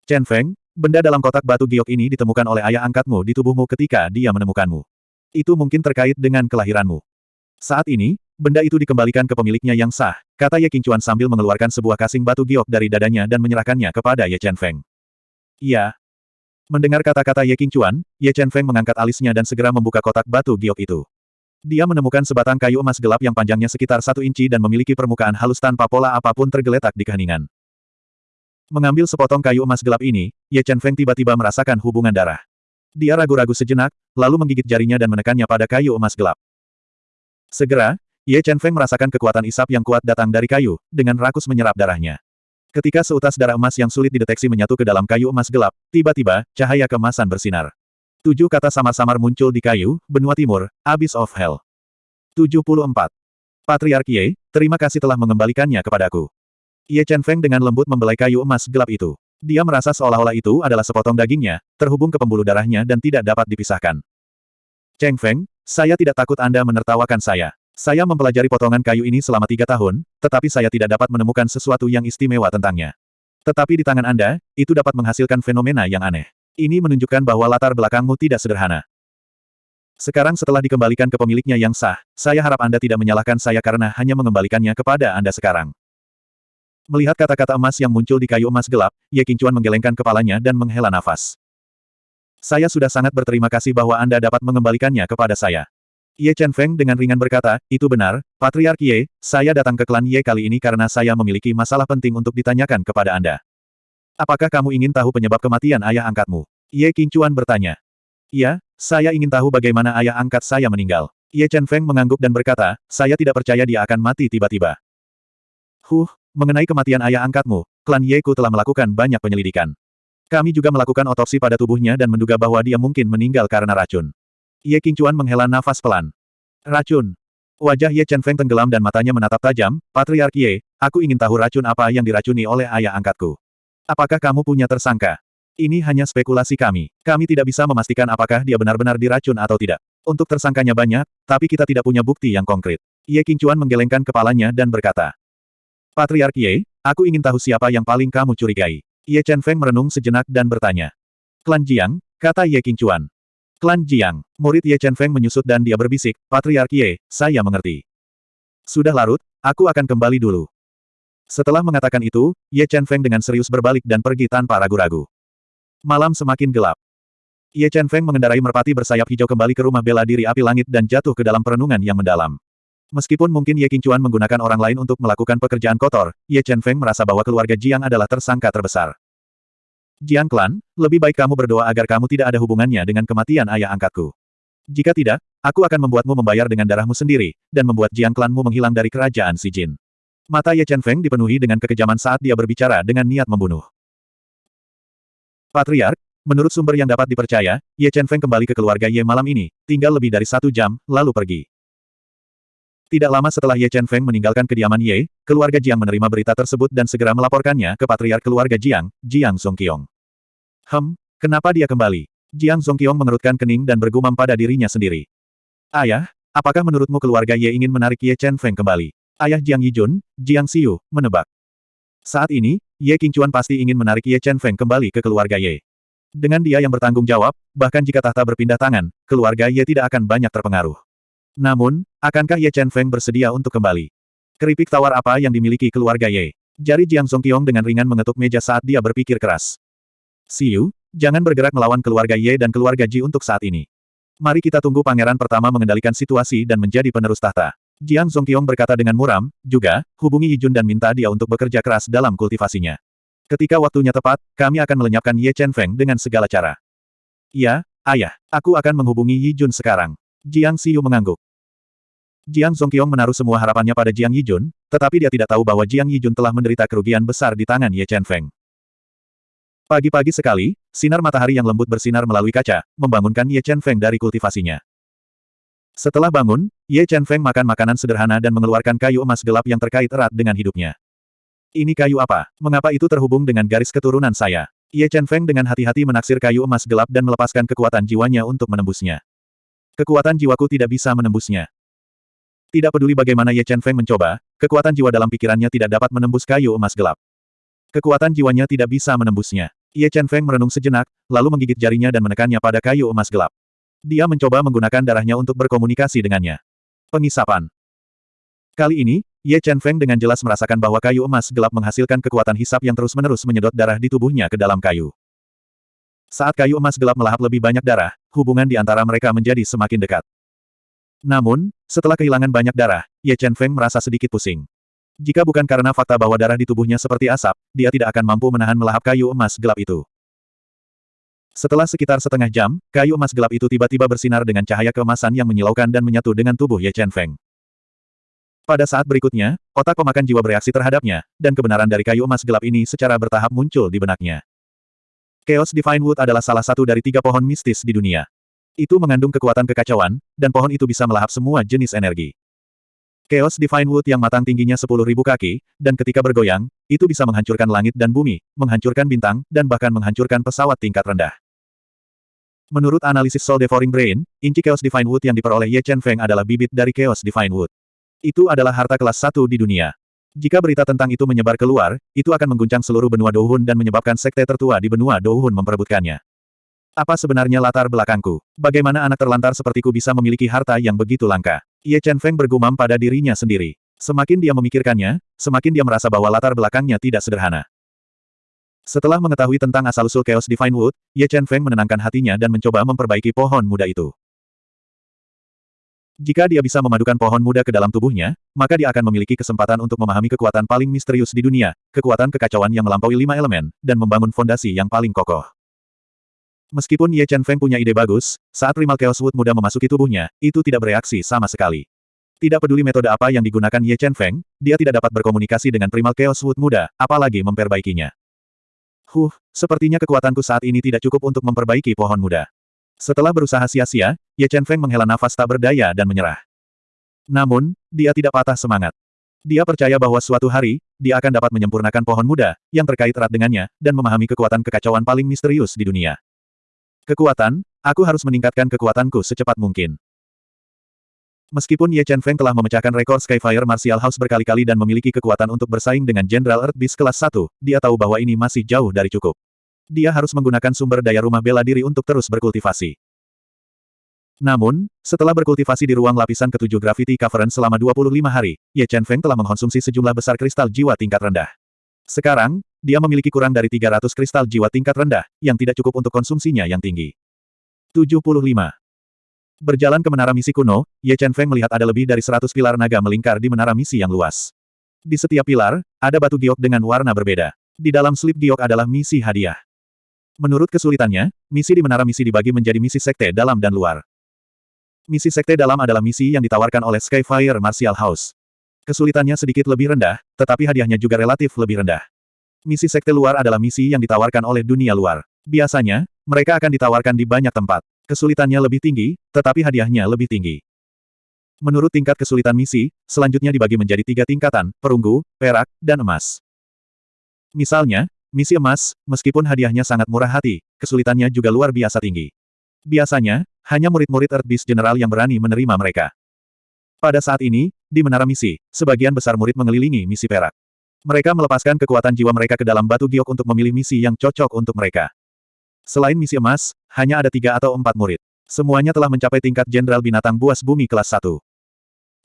Chen Feng, benda dalam kotak batu giok ini ditemukan oleh ayah angkatmu di tubuhmu ketika dia menemukanmu. Itu mungkin terkait dengan kelahiranmu. Saat ini, benda itu dikembalikan ke pemiliknya yang sah, kata Ye Qingchuan sambil mengeluarkan sebuah kasing batu giok dari dadanya dan menyerahkannya kepada Ye Chen Feng. Iya. Mendengar kata-kata Ye Qingchuan, Ye Chen Feng mengangkat alisnya dan segera membuka kotak batu giok itu. Dia menemukan sebatang kayu emas gelap yang panjangnya sekitar satu inci dan memiliki permukaan halus tanpa pola apa pun tergeletak di keheningan. Mengambil sepotong kayu emas gelap ini, Ye Chen Feng tiba-tiba merasakan hubungan darah. Dia ragu-ragu sejenak, lalu menggigit jarinya dan menekannya pada kayu emas gelap. Segera, Ye Chen Feng merasakan kekuatan isap yang kuat datang dari kayu, dengan rakus menyerap darahnya. Ketika seutas darah emas yang sulit dideteksi menyatu ke dalam kayu emas gelap, tiba-tiba, cahaya kemasan bersinar. Tujuh kata samar-samar muncul di kayu, benua timur, Abyss of Hell. 74. Patriark Ye, terima kasih telah mengembalikannya kepadaku. Ye Chen Feng dengan lembut membelai kayu emas gelap itu. Dia merasa seolah-olah itu adalah sepotong dagingnya, terhubung ke pembuluh darahnya dan tidak dapat dipisahkan. Cheng Feng, saya tidak takut Anda menertawakan saya. Saya mempelajari potongan kayu ini selama tiga tahun, tetapi saya tidak dapat menemukan sesuatu yang istimewa tentangnya. Tetapi di tangan Anda, itu dapat menghasilkan fenomena yang aneh. Ini menunjukkan bahwa latar belakangmu tidak sederhana. Sekarang setelah dikembalikan ke pemiliknya yang sah, saya harap Anda tidak menyalahkan saya karena hanya mengembalikannya kepada Anda sekarang. Melihat kata-kata emas yang muncul di kayu emas gelap, Ye Qingchuan menggelengkan kepalanya dan menghela nafas. Saya sudah sangat berterima kasih bahwa Anda dapat mengembalikannya kepada saya. Ye Chen Feng dengan ringan berkata, itu benar, Patriark Ye, saya datang ke klan Ye kali ini karena saya memiliki masalah penting untuk ditanyakan kepada Anda. Apakah kamu ingin tahu penyebab kematian ayah angkatmu? Ye Qingchuan bertanya. Iya, saya ingin tahu bagaimana ayah angkat saya meninggal. Ye Chen Feng mengangguk dan berkata, saya tidak percaya dia akan mati tiba-tiba. Huh, Mengenai kematian ayah angkatmu, klan Yeku telah melakukan banyak penyelidikan. Kami juga melakukan otopsi pada tubuhnya dan menduga bahwa dia mungkin meninggal karena racun. Ye Qingchuan menghela nafas pelan. Racun. Wajah Ye Chen Feng tenggelam dan matanya menatap tajam, Patriark Ye, aku ingin tahu racun apa yang diracuni oleh ayah angkatku. Apakah kamu punya tersangka? Ini hanya spekulasi kami. Kami tidak bisa memastikan apakah dia benar-benar diracun atau tidak. Untuk tersangkanya banyak, tapi kita tidak punya bukti yang konkret. Ye Qingchuan menggelengkan kepalanya dan berkata, Patriark Ye, aku ingin tahu siapa yang paling kamu curigai. Ye Chen Feng merenung sejenak dan bertanya. Klan Jiang, kata Ye Qingchuan. Klan Jiang, murid Ye Chen Feng menyusut dan dia berbisik, Patriark Ye, saya mengerti. Sudah larut, aku akan kembali dulu. Setelah mengatakan itu, Ye Chen Feng dengan serius berbalik dan pergi tanpa ragu-ragu. Malam semakin gelap. Ye Chen Feng mengendarai merpati bersayap hijau kembali ke rumah bela diri api langit dan jatuh ke dalam perenungan yang mendalam. Meskipun mungkin Ye Qingchuan menggunakan orang lain untuk melakukan pekerjaan kotor, Ye Chen Feng merasa bahwa keluarga Jiang adalah tersangka terbesar. Jiang Klan, lebih baik kamu berdoa agar kamu tidak ada hubungannya dengan kematian ayah angkatku. Jika tidak, aku akan membuatmu membayar dengan darahmu sendiri, dan membuat Jiang Klanmu menghilang dari kerajaan si Jin. Mata Ye Chen Feng dipenuhi dengan kekejaman saat dia berbicara dengan niat membunuh. Patriark, menurut sumber yang dapat dipercaya, Ye Chen Feng kembali ke keluarga Ye malam ini, tinggal lebih dari satu jam, lalu pergi. Tidak lama setelah Ye Chen Feng meninggalkan kediaman Ye, keluarga Jiang menerima berita tersebut dan segera melaporkannya ke patriark keluarga Jiang, Jiang Zongqiong. Hem, kenapa dia kembali? Jiang Zongqiong mengerutkan kening dan bergumam pada dirinya sendiri. Ayah, apakah menurutmu keluarga Ye ingin menarik Ye Chen Feng kembali? Ayah Jiang Yijun, Jiang Xiu, menebak. Saat ini, Ye Qingchuan pasti ingin menarik Ye Chen Feng kembali ke keluarga Ye. Dengan dia yang bertanggung jawab, bahkan jika tahta berpindah tangan, keluarga Ye tidak akan banyak terpengaruh. Namun, akankah Ye Chen Feng bersedia untuk kembali? Keripik tawar apa yang dimiliki keluarga Ye? Jari Jiang Zongqiong dengan ringan mengetuk meja saat dia berpikir keras. Siu, jangan bergerak melawan keluarga Ye dan keluarga Ji untuk saat ini. Mari kita tunggu pangeran pertama mengendalikan situasi dan menjadi penerus tahta. Jiang Zongqiong berkata dengan muram, juga, hubungi Yijun dan minta dia untuk bekerja keras dalam kultivasinya. Ketika waktunya tepat, kami akan melenyapkan Ye Chen Feng dengan segala cara. Iya, ayah, aku akan menghubungi Yijun sekarang. Jiang Siu mengangguk. Jiang Zongqiong menaruh semua harapannya pada Jiang Yijun, tetapi dia tidak tahu bahwa Jiang Yijun telah menderita kerugian besar di tangan Ye Chen Feng. Pagi-pagi sekali, sinar matahari yang lembut bersinar melalui kaca, membangunkan Ye Chen Feng dari kultivasinya. Setelah bangun, Ye Chen Feng makan makanan sederhana dan mengeluarkan kayu emas gelap yang terkait erat dengan hidupnya. Ini kayu apa? Mengapa itu terhubung dengan garis keturunan saya? Ye Chen Feng dengan hati-hati menaksir kayu emas gelap dan melepaskan kekuatan jiwanya untuk menembusnya. Kekuatan jiwaku tidak bisa menembusnya. Tidak peduli bagaimana Ye Chen Feng mencoba, kekuatan jiwa dalam pikirannya tidak dapat menembus kayu emas gelap. Kekuatan jiwanya tidak bisa menembusnya. Ye Chen Feng merenung sejenak, lalu menggigit jarinya dan menekannya pada kayu emas gelap. Dia mencoba menggunakan darahnya untuk berkomunikasi dengannya. Pengisapan. Kali ini, Ye Chen Feng dengan jelas merasakan bahwa kayu emas gelap menghasilkan kekuatan hisap yang terus-menerus menyedot darah di tubuhnya ke dalam kayu. Saat kayu emas gelap melahap lebih banyak darah, hubungan di antara mereka menjadi semakin dekat. Namun, setelah kehilangan banyak darah, Ye Chen Feng merasa sedikit pusing. Jika bukan karena fakta bahwa darah di tubuhnya seperti asap, dia tidak akan mampu menahan melahap kayu emas gelap itu. Setelah sekitar setengah jam, kayu emas gelap itu tiba-tiba bersinar dengan cahaya keemasan yang menyilaukan dan menyatu dengan tubuh Ye Chen Feng. Pada saat berikutnya, otak pemakan jiwa bereaksi terhadapnya, dan kebenaran dari kayu emas gelap ini secara bertahap muncul di benaknya. Chaos Divine Wood adalah salah satu dari tiga pohon mistis di dunia. Itu mengandung kekuatan kekacauan, dan pohon itu bisa melahap semua jenis energi. Chaos Divine Wood yang matang tingginya 10.000 kaki, dan ketika bergoyang, itu bisa menghancurkan langit dan bumi, menghancurkan bintang, dan bahkan menghancurkan pesawat tingkat rendah. Menurut analisis Soul Devouring Brain, inci Chaos Divine Wood yang diperoleh Ye Chen Feng adalah bibit dari Chaos Divine Wood. Itu adalah harta kelas satu di dunia. Jika berita tentang itu menyebar keluar, itu akan mengguncang seluruh benua Douhun dan menyebabkan sekte tertua di benua Douhun memperebutkannya. Apa sebenarnya latar belakangku? Bagaimana anak terlantar sepertiku bisa memiliki harta yang begitu langka? Ye Chen Feng bergumam pada dirinya sendiri. Semakin dia memikirkannya, semakin dia merasa bahwa latar belakangnya tidak sederhana. Setelah mengetahui tentang asal-usul Chaos Divine Wood, Ye Chen Feng menenangkan hatinya dan mencoba memperbaiki pohon muda itu. Jika dia bisa memadukan pohon muda ke dalam tubuhnya, maka dia akan memiliki kesempatan untuk memahami kekuatan paling misterius di dunia, kekuatan kekacauan yang melampaui lima elemen, dan membangun fondasi yang paling kokoh. Meskipun Ye Chen Feng punya ide bagus, saat Primal Chaos Wood muda memasuki tubuhnya, itu tidak bereaksi sama sekali. Tidak peduli metode apa yang digunakan Ye Chen Feng, dia tidak dapat berkomunikasi dengan Primal Chaos Wood muda, apalagi memperbaikinya. Huh, sepertinya kekuatanku saat ini tidak cukup untuk memperbaiki pohon muda. Setelah berusaha sia-sia, Ye Chen Feng menghela nafas tak berdaya dan menyerah. Namun, dia tidak patah semangat. Dia percaya bahwa suatu hari, dia akan dapat menyempurnakan pohon muda, yang terkait erat dengannya, dan memahami kekuatan kekacauan paling misterius di dunia. Kekuatan, aku harus meningkatkan kekuatanku secepat mungkin. Meskipun Ye Chen Feng telah memecahkan rekor Skyfire Martial House berkali-kali dan memiliki kekuatan untuk bersaing dengan Jenderal Earth Beast kelas 1, dia tahu bahwa ini masih jauh dari cukup. Dia harus menggunakan sumber daya rumah bela diri untuk terus berkultivasi. Namun, setelah berkultivasi di ruang lapisan ketujuh Gravity Cavern selama 25 hari, Ye Chen Feng telah mengkonsumsi sejumlah besar kristal jiwa tingkat rendah. Sekarang, dia memiliki kurang dari 300 kristal jiwa tingkat rendah, yang tidak cukup untuk konsumsinya yang tinggi. 75. Berjalan ke menara misi kuno, Ye Chen Feng melihat ada lebih dari 100 pilar naga melingkar di menara misi yang luas. Di setiap pilar, ada batu giok dengan warna berbeda. Di dalam slip giok adalah misi hadiah. Menurut kesulitannya, misi di menara misi dibagi menjadi misi sekte dalam dan luar. Misi sekte dalam adalah misi yang ditawarkan oleh Skyfire Martial House. Kesulitannya sedikit lebih rendah, tetapi hadiahnya juga relatif lebih rendah. Misi sekte luar adalah misi yang ditawarkan oleh dunia luar. Biasanya, mereka akan ditawarkan di banyak tempat. Kesulitannya lebih tinggi, tetapi hadiahnya lebih tinggi. Menurut tingkat kesulitan misi, selanjutnya dibagi menjadi tiga tingkatan, perunggu, perak, dan emas. Misalnya, Misi emas, meskipun hadiahnya sangat murah hati, kesulitannya juga luar biasa tinggi. Biasanya, hanya murid-murid Earth Beast General yang berani menerima mereka. Pada saat ini, di menara misi, sebagian besar murid mengelilingi misi perak. Mereka melepaskan kekuatan jiwa mereka ke dalam batu giok untuk memilih misi yang cocok untuk mereka. Selain misi emas, hanya ada tiga atau empat murid. Semuanya telah mencapai tingkat Jenderal Binatang Buas Bumi kelas 1.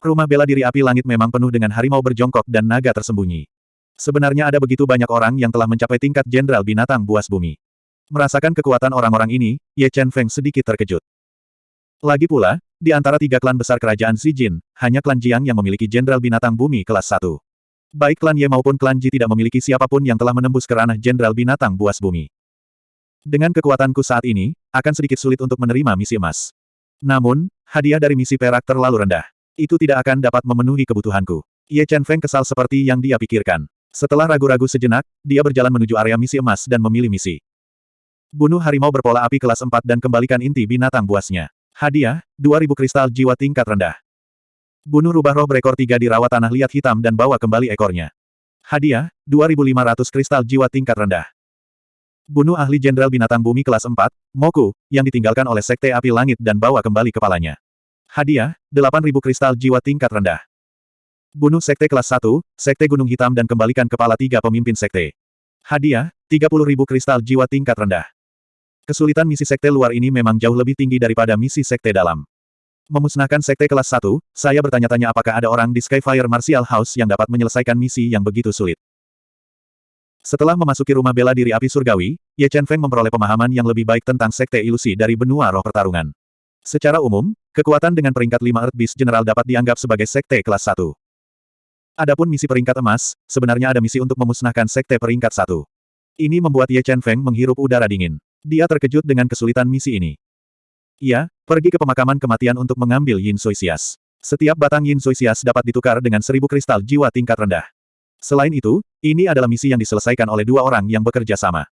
Rumah bela diri api langit memang penuh dengan harimau berjongkok dan naga tersembunyi. Sebenarnya ada begitu banyak orang yang telah mencapai tingkat jenderal binatang buas bumi. Merasakan kekuatan orang-orang ini, Ye Chen Feng sedikit terkejut. Lagi pula, di antara tiga klan besar kerajaan Jin, hanya klan Jiang yang memiliki jenderal binatang bumi kelas 1. Baik klan Ye maupun klan Ji tidak memiliki siapa pun yang telah menembus ke ranah jenderal binatang buas bumi. Dengan kekuatanku saat ini, akan sedikit sulit untuk menerima misi emas. Namun, hadiah dari misi perak terlalu rendah. Itu tidak akan dapat memenuhi kebutuhanku. Ye Chen Feng kesal seperti yang dia pikirkan. Setelah ragu-ragu sejenak, dia berjalan menuju area misi emas dan memilih misi. Bunuh harimau berpola api kelas 4 dan kembalikan inti binatang buasnya. Hadiah, 2000 kristal jiwa tingkat rendah. Bunuh rubah roh berekor tiga di rawa tanah liat hitam dan bawa kembali ekornya. Hadiah, 2.500 kristal jiwa tingkat rendah. Bunuh ahli jenderal binatang bumi kelas 4, Moku, yang ditinggalkan oleh Sekte Api Langit dan bawa kembali kepalanya. Hadiah, 8.000 kristal jiwa tingkat rendah. Bunuh Sekte kelas 1, Sekte Gunung Hitam dan kembalikan kepala tiga pemimpin Sekte. Hadiah, 30.000 kristal jiwa tingkat rendah. Kesulitan misi Sekte luar ini memang jauh lebih tinggi daripada misi Sekte dalam. Memusnahkan Sekte kelas 1, saya bertanya-tanya apakah ada orang di Skyfire Martial House yang dapat menyelesaikan misi yang begitu sulit. Setelah memasuki rumah bela diri api surgawi, Ye Chen Feng memperoleh pemahaman yang lebih baik tentang sekte ilusi dari benua roh pertarungan. Secara umum, kekuatan dengan peringkat 5 Earth Beast General dapat dianggap sebagai sekte kelas 1. Adapun misi peringkat emas, sebenarnya ada misi untuk memusnahkan sekte peringkat 1. Ini membuat Ye Chen Feng menghirup udara dingin. Dia terkejut dengan kesulitan misi ini. Ia, pergi ke pemakaman kematian untuk mengambil Yin Soisias. Setiap batang Yin Soisias dapat ditukar dengan seribu kristal jiwa tingkat rendah. Selain itu, ini adalah misi yang diselesaikan oleh dua orang yang bekerja sama.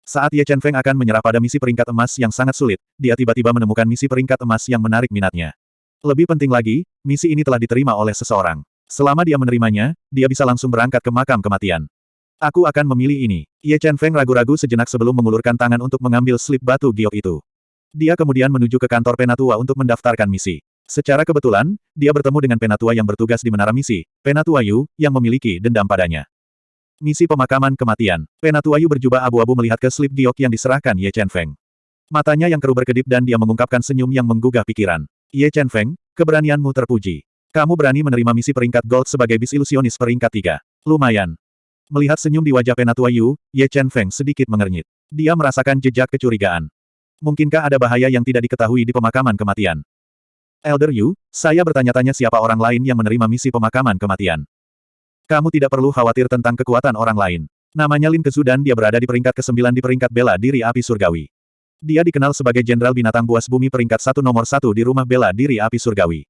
Saat Ye Chen Feng akan menyerah pada misi peringkat emas yang sangat sulit, dia tiba-tiba menemukan misi peringkat emas yang menarik minatnya. Lebih penting lagi, misi ini telah diterima oleh seseorang. Selama dia menerimanya, dia bisa langsung berangkat ke makam kematian. Aku akan memilih ini. Ye Chen Feng ragu-ragu sejenak sebelum mengulurkan tangan untuk mengambil slip batu giok itu. Dia kemudian menuju ke kantor penatua untuk mendaftarkan misi. Secara kebetulan, dia bertemu dengan penatua yang bertugas di menara misi, penatua Yu, yang memiliki dendam padanya. Misi pemakaman kematian. Penatua Yu berjubah abu-abu melihat ke slip giok yang diserahkan Ye Chen Feng. Matanya yang keruh berkedip dan dia mengungkapkan senyum yang menggugah pikiran. Ye Chen Feng, keberanianmu terpuji. Kamu berani menerima misi peringkat gold sebagai bis ilusionis peringkat tiga. Lumayan. Melihat senyum di wajah penatua Yu, Ye Chen Feng sedikit mengernyit. Dia merasakan jejak kecurigaan. Mungkinkah ada bahaya yang tidak diketahui di pemakaman kematian? Elder Yu, saya bertanya-tanya siapa orang lain yang menerima misi pemakaman kematian. Kamu tidak perlu khawatir tentang kekuatan orang lain. Namanya Lin Kezu dan dia berada di peringkat ke-9 di peringkat bela diri api surgawi. Dia dikenal sebagai Jenderal Binatang Buas Bumi peringkat satu nomor satu di rumah bela diri api surgawi.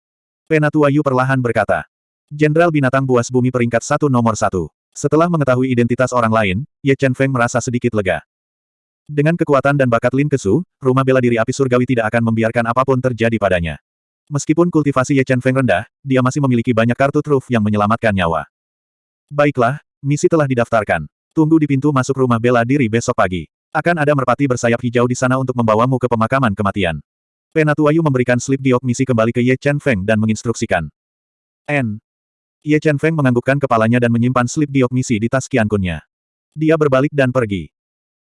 Penatua Yu perlahan berkata. Jenderal Binatang Buas Bumi peringkat satu nomor satu. Setelah mengetahui identitas orang lain, Ye Chen Feng merasa sedikit lega. Dengan kekuatan dan bakat Lin Kesu, rumah bela diri api surgawi tidak akan membiarkan apa pun terjadi padanya. Meskipun kultivasi Ye Chen Feng rendah, dia masih memiliki banyak kartu truf yang menyelamatkan nyawa. Baiklah, misi telah didaftarkan. Tunggu di pintu masuk rumah bela diri besok pagi. Akan ada merpati bersayap hijau di sana untuk membawamu ke pemakaman kematian. Penatuayu memberikan slip giok misi kembali ke Ye Chen Feng dan menginstruksikan. N. Ye Chen Feng menganggukkan kepalanya dan menyimpan slip giok misi di tas kiankunnya. Dia berbalik dan pergi.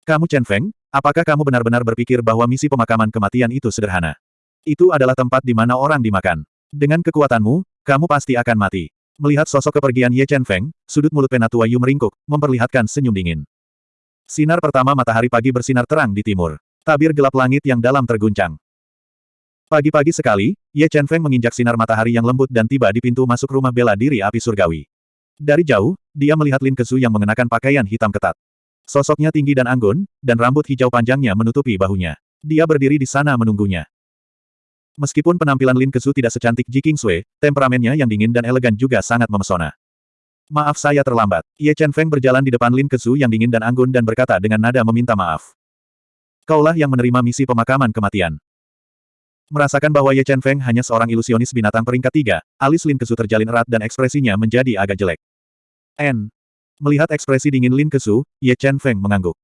Kamu Chen Feng, apakah kamu benar-benar berpikir bahwa misi pemakaman kematian itu sederhana? Itu adalah tempat di mana orang dimakan. Dengan kekuatanmu, kamu pasti akan mati. Melihat sosok kepergian Ye Chen Feng, sudut mulut penatua Yu meringkuk, memperlihatkan senyum dingin. Sinar pertama matahari pagi bersinar terang di timur. Tabir gelap langit yang dalam terguncang. Pagi-pagi sekali, Ye Chen Feng menginjak sinar matahari yang lembut dan tiba di pintu masuk rumah bela diri api surgawi. Dari jauh, dia melihat Lin Kesu yang mengenakan pakaian hitam ketat. Sosoknya tinggi dan anggun, dan rambut hijau panjangnya menutupi bahunya. Dia berdiri di sana menunggunya. Meskipun penampilan Lin Kesu tidak secantik Ji Kingsui, temperamennya yang dingin dan elegan juga sangat memesona. Maaf saya terlambat. Ye Chen Feng berjalan di depan Lin Kesu yang dingin dan anggun dan berkata dengan nada meminta maaf. Kaulah yang menerima misi pemakaman kematian. Merasakan bahwa Ye Chen Feng hanya seorang ilusionis binatang peringkat tiga, alis Lin Kesu terjalin erat dan ekspresinya menjadi agak jelek. N. Melihat ekspresi dingin Lin Kesu, Ye Chen Feng mengangguk.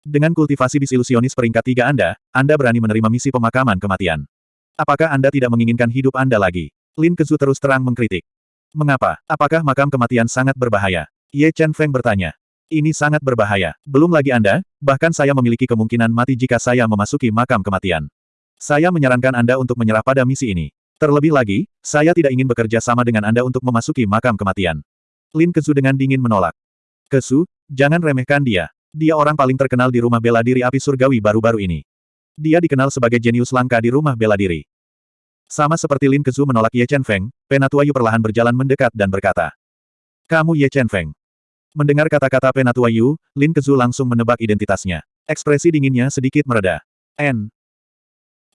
Dengan kultivasi bis ilusionis peringkat tiga Anda, Anda berani menerima misi pemakaman kematian. Apakah Anda tidak menginginkan hidup Anda lagi? Lin Kezu terus terang mengkritik. Mengapa? Apakah makam kematian sangat berbahaya? Ye Chen Feng bertanya. Ini sangat berbahaya. Belum lagi Anda, bahkan saya memiliki kemungkinan mati jika saya memasuki makam kematian. Saya menyarankan Anda untuk menyerah pada misi ini. Terlebih lagi, saya tidak ingin bekerja sama dengan Anda untuk memasuki makam kematian. Lin Kezu dengan dingin menolak. Kesu, jangan remehkan dia. Dia orang paling terkenal di rumah bela diri api surgawi baru-baru ini. Dia dikenal sebagai jenius langka di rumah bela diri. Sama seperti Lin Kezu menolak Ye Chen Feng, Penatua Yu perlahan berjalan mendekat dan berkata. Kamu Ye Chen Feng. Mendengar kata-kata Penatua Yu, Lin Kezu langsung menebak identitasnya. Ekspresi dinginnya sedikit mereda. N.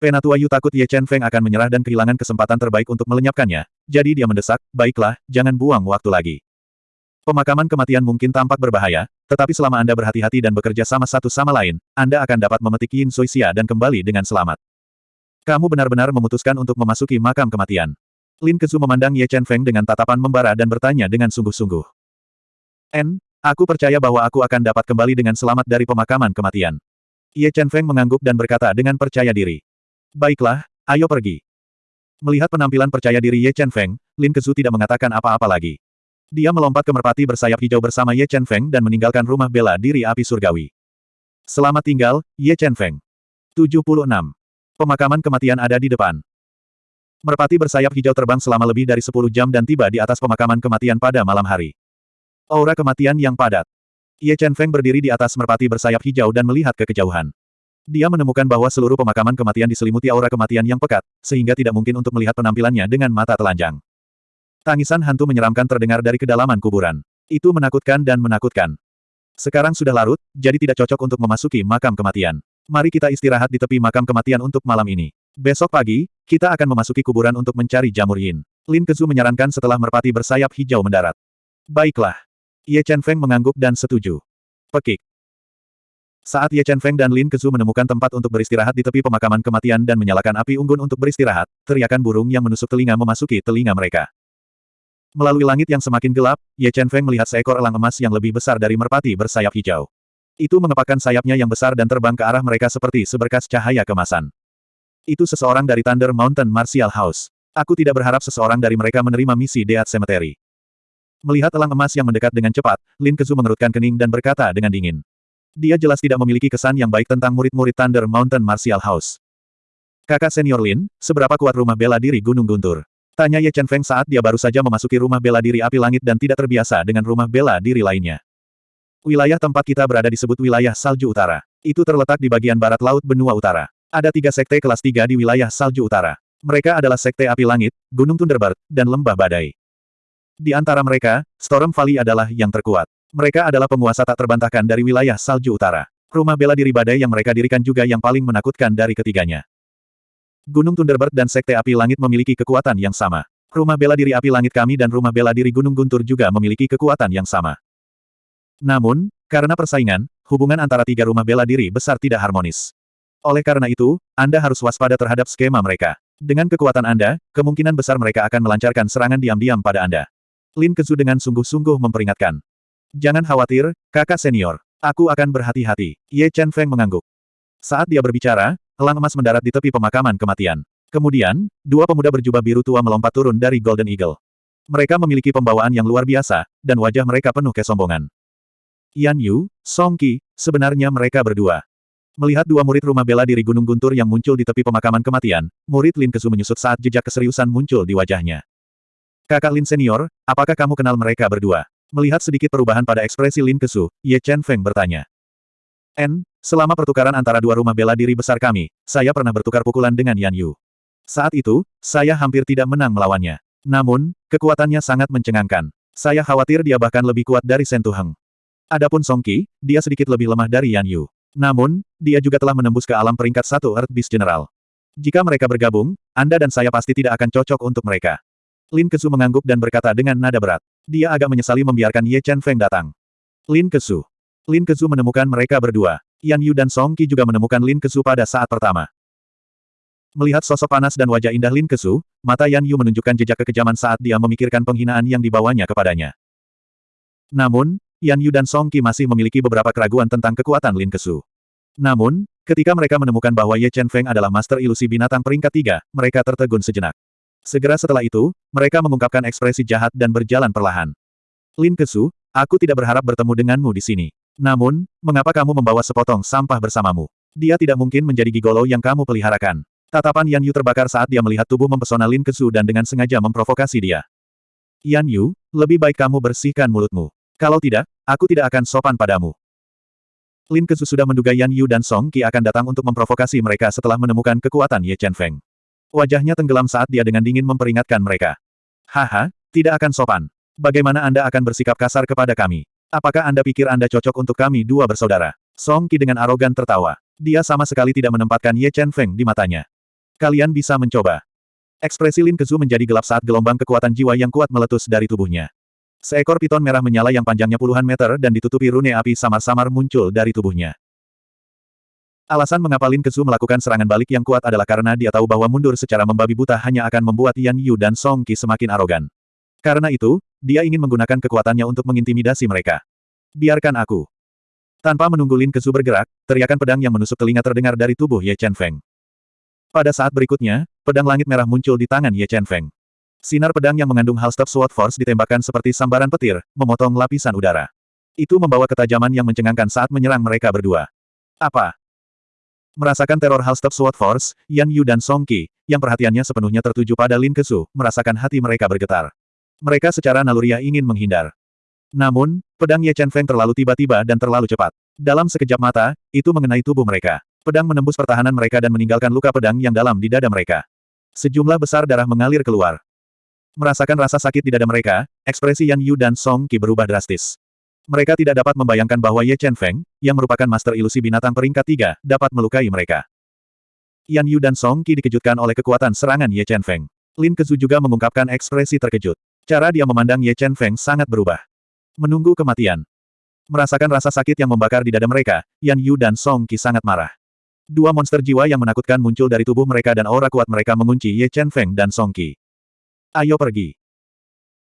Penatua Yu takut Ye Chen Feng akan menyerah dan kehilangan kesempatan terbaik untuk melenyapkannya, jadi dia mendesak, baiklah, jangan buang waktu lagi. Pemakaman kematian mungkin tampak berbahaya, tetapi selama Anda berhati-hati dan bekerja sama satu sama lain, Anda akan dapat memetik Yin Soixia dan kembali dengan selamat. Kamu benar-benar memutuskan untuk memasuki makam kematian. Lin Kezu memandang Ye Chen Feng dengan tatapan membara dan bertanya dengan sungguh-sungguh. N, aku percaya bahwa aku akan dapat kembali dengan selamat dari pemakaman kematian. Ye Chen Feng mengangguk dan berkata dengan percaya diri. Baiklah, ayo pergi. Melihat penampilan percaya diri Ye Chen Feng, Lin Kezu tidak mengatakan apa-apa lagi. Dia melompat ke merpati bersayap hijau bersama Ye Chen Feng dan meninggalkan rumah bela diri api surgawi. Selamat tinggal, Ye Chen Feng. 76. Pemakaman kematian ada di depan. Merpati bersayap hijau terbang selama lebih dari 10 jam dan tiba di atas pemakaman kematian pada malam hari. Aura kematian yang padat. Ye Chen Feng berdiri di atas merpati bersayap hijau dan melihat ke kejauhan. Dia menemukan bahwa seluruh pemakaman kematian diselimuti aura kematian yang pekat, sehingga tidak mungkin untuk melihat penampilannya dengan mata telanjang. Tangisan hantu menyeramkan terdengar dari kedalaman kuburan. Itu menakutkan dan menakutkan. Sekarang sudah larut, jadi tidak cocok untuk memasuki makam kematian. Mari kita istirahat di tepi makam kematian untuk malam ini. Besok pagi, kita akan memasuki kuburan untuk mencari jamur yin. Lin Kezu menyarankan setelah merpati bersayap hijau mendarat. Baiklah. Ye Chen Feng mengangguk dan setuju. Pekik. Saat Ye Chen Feng dan Lin Kezu menemukan tempat untuk beristirahat di tepi pemakaman kematian dan menyalakan api unggun untuk beristirahat, teriakan burung yang menusuk telinga memasuki telinga mereka. Melalui langit yang semakin gelap, Ye Chen Feng melihat seekor elang emas yang lebih besar dari merpati bersayap hijau. Itu mengepakkan sayapnya yang besar dan terbang ke arah mereka seperti seberkas cahaya kemasan. Itu seseorang dari Thunder Mountain Martial House. Aku tidak berharap seseorang dari mereka menerima misi Deat Cemetery. Melihat elang emas yang mendekat dengan cepat, Lin Kezu mengerutkan kening dan berkata dengan dingin. Dia jelas tidak memiliki kesan yang baik tentang murid-murid Thunder Mountain Martial House. Kakak senior Lin, seberapa kuat rumah bela diri Gunung Guntur? Tanya Ye Chen Feng saat dia baru saja memasuki rumah bela diri api langit dan tidak terbiasa dengan rumah bela diri lainnya. Wilayah tempat kita berada disebut wilayah salju utara. Itu terletak di bagian barat laut benua utara. Ada tiga sekte kelas tiga di wilayah salju utara. Mereka adalah sekte api langit, Gunung Thunderbird, dan lembah badai. Di antara mereka, Storm Valley adalah yang terkuat. Mereka adalah penguasa tak terbantahkan dari wilayah salju utara. Rumah bela diri badai yang mereka dirikan juga yang paling menakutkan dari ketiganya. Gunung Thunderbird dan Sekte Api Langit memiliki kekuatan yang sama. Rumah bela diri Api Langit kami dan rumah bela diri Gunung Guntur juga memiliki kekuatan yang sama. Namun, karena persaingan, hubungan antara tiga rumah bela diri besar tidak harmonis. Oleh karena itu, Anda harus waspada terhadap skema mereka. Dengan kekuatan Anda, kemungkinan besar mereka akan melancarkan serangan diam-diam pada Anda. Lin Kezu dengan sungguh-sungguh memperingatkan. Jangan khawatir, kakak senior. Aku akan berhati-hati. Ye Chen Feng mengangguk. Saat dia berbicara, elang emas mendarat di tepi pemakaman kematian. Kemudian, dua pemuda berjubah biru tua melompat turun dari Golden Eagle. Mereka memiliki pembawaan yang luar biasa, dan wajah mereka penuh kesombongan. Yan Yu, Song Qi, sebenarnya mereka berdua. Melihat dua murid rumah bela diri Gunung Guntur yang muncul di tepi pemakaman kematian, murid Lin Kezu menyusut saat jejak keseriusan muncul di wajahnya. Kakak Lin Senior, apakah kamu kenal mereka berdua? Melihat sedikit perubahan pada ekspresi Lin Kesu, Ye Chen Feng bertanya. N, selama pertukaran antara dua rumah bela diri besar kami, saya pernah bertukar pukulan dengan Yan Yu. Saat itu, saya hampir tidak menang melawannya. Namun, kekuatannya sangat mencengangkan. Saya khawatir dia bahkan lebih kuat dari Shen Tuheng. Adapun Song Qi, dia sedikit lebih lemah dari Yan Yu. Namun, dia juga telah menembus ke alam peringkat satu Earth Beast General. Jika mereka bergabung, Anda dan saya pasti tidak akan cocok untuk mereka. Lin Kesu mengangguk dan berkata dengan nada berat. Dia agak menyesali membiarkan Ye Chen Feng datang. Lin Kesu. Lin Kesu menemukan mereka berdua. Yan Yu dan Song Qi juga menemukan Lin Kesu pada saat pertama. Melihat sosok panas dan wajah indah Lin Kesu, mata Yan Yu menunjukkan jejak kekejaman saat dia memikirkan penghinaan yang dibawanya kepadanya. Namun, Yan Yu dan Song Qi masih memiliki beberapa keraguan tentang kekuatan Lin Kesu. Namun, ketika mereka menemukan bahwa Ye Chen Feng adalah master ilusi binatang peringkat tiga, mereka tertegun sejenak. Segera setelah itu, mereka mengungkapkan ekspresi jahat dan berjalan perlahan. Lin Kesu, aku tidak berharap bertemu denganmu di sini. Namun, mengapa kamu membawa sepotong sampah bersamamu? Dia tidak mungkin menjadi gigolo yang kamu peliharakan. Tatapan Yan Yu terbakar saat dia melihat tubuh mempesona Lin Kesu dan dengan sengaja memprovokasi dia. Yan Yu, lebih baik kamu bersihkan mulutmu. Kalau tidak, aku tidak akan sopan padamu. Lin Kesu sudah menduga Yan Yu dan Song Qi akan datang untuk memprovokasi mereka setelah menemukan kekuatan Ye Chen Feng. Wajahnya tenggelam saat dia dengan dingin memperingatkan mereka. Haha, tidak akan sopan. Bagaimana Anda akan bersikap kasar kepada kami? Apakah Anda pikir Anda cocok untuk kami dua bersaudara? Song Qi dengan arogan tertawa. Dia sama sekali tidak menempatkan Ye Chen Feng di matanya. Kalian bisa mencoba. Ekspresi Lin Kezu menjadi gelap saat gelombang kekuatan jiwa yang kuat meletus dari tubuhnya. Seekor piton merah menyala yang panjangnya puluhan meter dan ditutupi rune api samar-samar muncul dari tubuhnya. Alasan mengapa Lin Kezu melakukan serangan balik yang kuat adalah karena dia tahu bahwa mundur secara membabi buta hanya akan membuat Yan Yu dan Song Qi semakin arogan. Karena itu, dia ingin menggunakan kekuatannya untuk mengintimidasi mereka. Biarkan aku. Tanpa menunggu Lin Kezu bergerak, teriakan pedang yang menusuk telinga terdengar dari tubuh Ye Chen Feng. Pada saat berikutnya, pedang langit merah muncul di tangan Ye Chen Feng. Sinar pedang yang mengandung Halstep Sword Force ditembakkan seperti sambaran petir, memotong lapisan udara. Itu membawa ketajaman yang mencengangkan saat menyerang mereka berdua. Apa? Merasakan teror Halstep Sword Force, Yan Yu dan Song Qi, yang perhatiannya sepenuhnya tertuju pada Lin Kesu, merasakan hati mereka bergetar. Mereka secara naluriah ingin menghindar. Namun, pedang Ye Chen Feng terlalu tiba-tiba dan terlalu cepat. Dalam sekejap mata, itu mengenai tubuh mereka. Pedang menembus pertahanan mereka dan meninggalkan luka pedang yang dalam di dada mereka. Sejumlah besar darah mengalir keluar. Merasakan rasa sakit di dada mereka, ekspresi Yan Yu dan Song Qi berubah drastis. Mereka tidak dapat membayangkan bahwa Ye Chen Feng, yang merupakan master ilusi binatang peringkat tiga, dapat melukai mereka. Yan Yu dan Song Qi dikejutkan oleh kekuatan serangan Ye Chen Feng. Lin Kezu juga mengungkapkan ekspresi terkejut. Cara dia memandang Ye Chen Feng sangat berubah. Menunggu kematian. Merasakan rasa sakit yang membakar di dada mereka, Yan Yu dan Song Qi sangat marah. Dua monster jiwa yang menakutkan muncul dari tubuh mereka dan aura kuat mereka mengunci Ye Chen Feng dan Song Qi. Ayo pergi.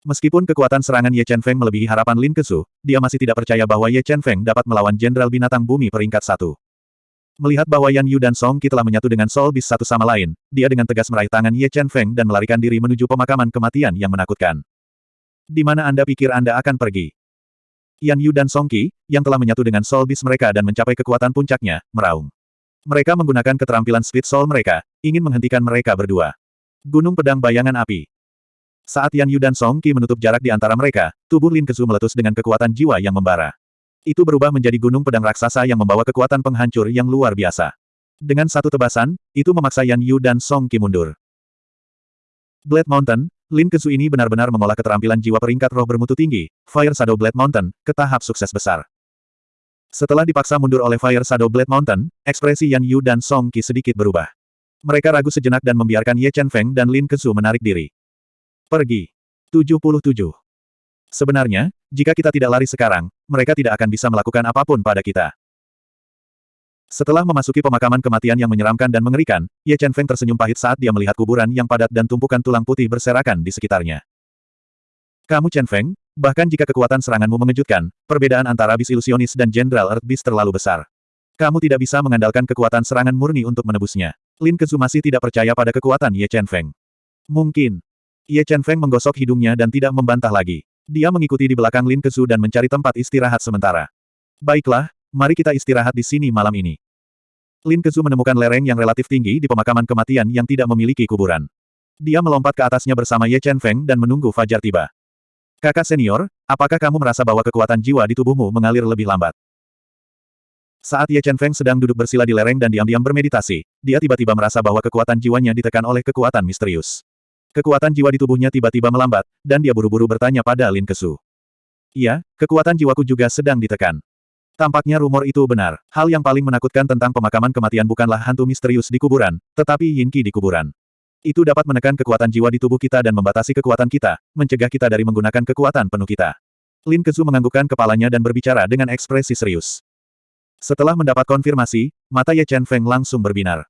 Meskipun kekuatan serangan Ye Chen Feng melebihi harapan Lin Kesu, dia masih tidak percaya bahwa Ye Chen Feng dapat melawan Jenderal Binatang Bumi peringkat satu. Melihat bahwa Yan Yu dan Song Qi telah menyatu dengan Soul Beast satu sama lain, dia dengan tegas meraih tangan Ye Chen Feng dan melarikan diri menuju pemakaman kematian yang menakutkan. Di mana Anda pikir Anda akan pergi? Yan Yu dan Song Qi, yang telah menyatu dengan Soul Beast mereka dan mencapai kekuatan puncaknya, meraung. Mereka menggunakan keterampilan Speed Soul mereka, ingin menghentikan mereka berdua. Gunung Pedang Bayangan Api. Saat Yan Yu dan Song Qi menutup jarak di antara mereka, tubuh Lin Kezu meletus dengan kekuatan jiwa yang membara. Itu berubah menjadi gunung pedang raksasa yang membawa kekuatan penghancur yang luar biasa. Dengan satu tebasan, itu memaksa Yan Yu dan Song Qi mundur. Blade Mountain, Lin Kezu ini benar-benar mengolah keterampilan jiwa peringkat roh bermutu tinggi, Fire Shadow Blade Mountain, ke tahap sukses besar. Setelah dipaksa mundur oleh Fire Shadow Blade Mountain, ekspresi Yan Yu dan Song Qi sedikit berubah. Mereka ragu sejenak dan membiarkan Ye Chen Feng dan Lin Kezu menarik diri. Pergi. 77. Sebenarnya, jika kita tidak lari sekarang, mereka tidak akan bisa melakukan apa pun pada kita. Setelah memasuki pemakaman kematian yang menyeramkan dan mengerikan, Ye Chen Feng tersenyum pahit saat dia melihat kuburan yang padat dan tumpukan tulang putih berserakan di sekitarnya. Kamu Chen Feng, Bahkan jika kekuatan seranganmu mengejutkan, perbedaan antara bis ilusionis dan Jenderal Earth Beast terlalu besar. Kamu tidak bisa mengandalkan kekuatan serangan murni untuk menebusnya. Lin Kezu masih tidak percaya pada kekuatan Ye Chen Feng. Mungkin. Ye Chen Feng menggosok hidungnya dan tidak membantah lagi. Dia mengikuti di belakang Lin Kezu dan mencari tempat istirahat sementara. Baiklah, mari kita istirahat di sini malam ini. Lin Kezu menemukan lereng yang relatif tinggi di pemakaman kematian yang tidak memiliki kuburan. Dia melompat ke atasnya bersama Ye Chen Feng dan menunggu fajar tiba. Kakak senior, apakah kamu merasa bahwa kekuatan jiwa di tubuhmu mengalir lebih lambat? Saat Ye Chen Feng sedang duduk bersila di lereng dan diam-diam bermeditasi, dia tiba-tiba merasa bahwa kekuatan jiwanya ditekan oleh kekuatan misterius. Kekuatan jiwa di tubuhnya tiba-tiba melambat, dan dia buru-buru bertanya pada Lin Kesu. Iya, kekuatan jiwaku juga sedang ditekan. Tampaknya rumor itu benar. Hal yang paling menakutkan tentang pemakaman kematian bukanlah hantu misterius di kuburan, tetapi Yinki di kuburan. Itu dapat menekan kekuatan jiwa di tubuh kita dan membatasi kekuatan kita, mencegah kita dari menggunakan kekuatan penuh kita. Lin Kezu menganggukkan kepalanya dan berbicara dengan ekspresi serius. Setelah mendapat konfirmasi, mata Ye Chen Feng langsung berbinar.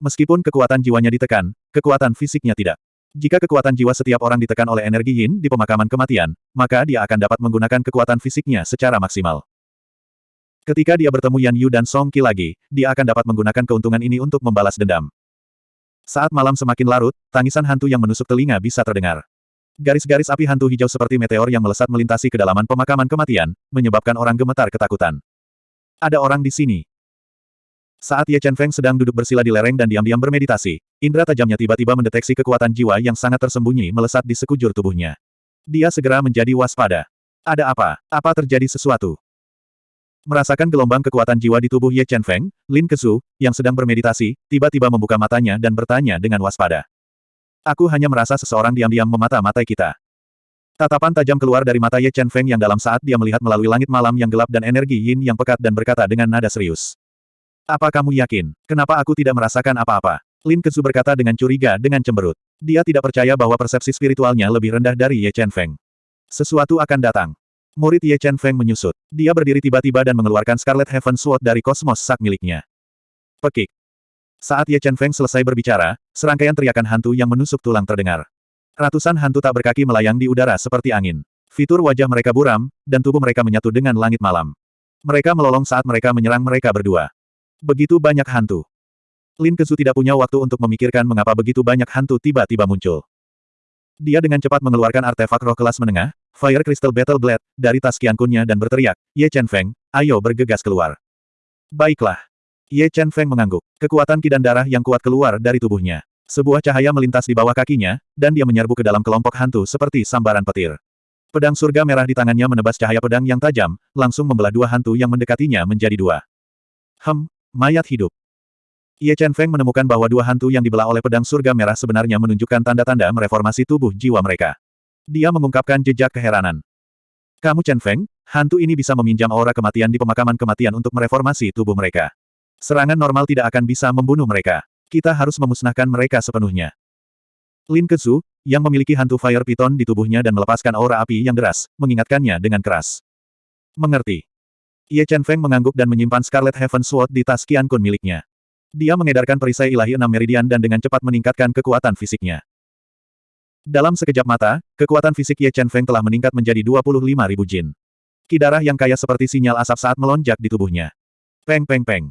Meskipun kekuatan jiwanya ditekan, kekuatan fisiknya tidak. Jika kekuatan jiwa setiap orang ditekan oleh energi yin di pemakaman kematian, maka dia akan dapat menggunakan kekuatan fisiknya secara maksimal. Ketika dia bertemu Yan Yu dan Song Qi lagi, dia akan dapat menggunakan keuntungan ini untuk membalas dendam. Saat malam semakin larut, tangisan hantu yang menusuk telinga bisa terdengar. Garis-garis api hantu hijau seperti meteor yang melesat melintasi kedalaman pemakaman kematian, menyebabkan orang gemetar ketakutan. Ada orang di sini. Saat Ye Chen Feng sedang duduk bersila di lereng dan diam-diam bermeditasi, indera tajamnya tiba-tiba mendeteksi kekuatan jiwa yang sangat tersembunyi melesat di sekujur tubuhnya. Dia segera menjadi waspada. Ada apa? Apa terjadi sesuatu? Merasakan gelombang kekuatan jiwa di tubuh Ye Chen Feng, Lin Kezu, yang sedang bermeditasi, tiba-tiba membuka matanya dan bertanya dengan waspada. Aku hanya merasa seseorang diam-diam memata-matai kita. Tatapan tajam keluar dari mata Ye Chen Feng yang dalam saat dia melihat melalui langit malam yang gelap dan energi yin yang pekat dan berkata dengan nada serius. Apa kamu yakin? Kenapa aku tidak merasakan apa-apa? Lin Kezu berkata dengan curiga dengan cemberut. Dia tidak percaya bahwa persepsi spiritualnya lebih rendah dari Ye Chen Feng. Sesuatu akan datang. Murid Ye Chen Feng menyusut. Dia berdiri tiba-tiba dan mengeluarkan Scarlet Heaven Sword dari kosmos sak miliknya. Pekik. Saat Ye Chen Feng selesai berbicara, serangkaian teriakan hantu yang menusuk tulang terdengar. Ratusan hantu tak berkaki melayang di udara seperti angin. Fitur wajah mereka buram, dan tubuh mereka menyatu dengan langit malam. Mereka melolong saat mereka menyerang mereka berdua. Begitu banyak hantu. Lin Kezu tidak punya waktu untuk memikirkan mengapa begitu banyak hantu tiba-tiba muncul. Dia dengan cepat mengeluarkan artefak roh kelas menengah, Fire Crystal Battle Blade, dari tas kiankunnya dan berteriak, Ye Chen Feng, ayo bergegas keluar. Baiklah. Ye Chen Feng mengangguk. Kekuatan ki dan darah yang kuat keluar dari tubuhnya. Sebuah cahaya melintas di bawah kakinya, dan dia menyerbu ke dalam kelompok hantu seperti sambaran petir. Pedang surga merah di tangannya menebas cahaya pedang yang tajam, langsung membelah dua hantu yang mendekatinya menjadi dua. Hem, mayat hidup. Ye Chen Feng menemukan bahwa dua hantu yang dibelah oleh pedang surga merah sebenarnya menunjukkan tanda-tanda mereformasi tubuh jiwa mereka. Dia mengungkapkan jejak keheranan. Kamu Chen Feng, hantu ini bisa meminjam aura kematian di pemakaman kematian untuk mereformasi tubuh mereka. Serangan normal tidak akan bisa membunuh mereka. Kita harus memusnahkan mereka sepenuhnya. Lin Kezu, yang memiliki hantu Fire Python di tubuhnya dan melepaskan aura api yang deras, mengingatkannya dengan keras. Mengerti. Ye Chen Feng mengangguk dan menyimpan Scarlet Heaven Sword di tas Qian Kun miliknya. Dia mengedarkan perisai ilahi enam meridian dan dengan cepat meningkatkan kekuatan fisiknya. Dalam sekejap mata, kekuatan fisik Ye Chen Feng telah meningkat menjadi 25.000 jin. Kidarah yang kaya seperti sinyal asap saat melonjak di tubuhnya. Peng peng peng.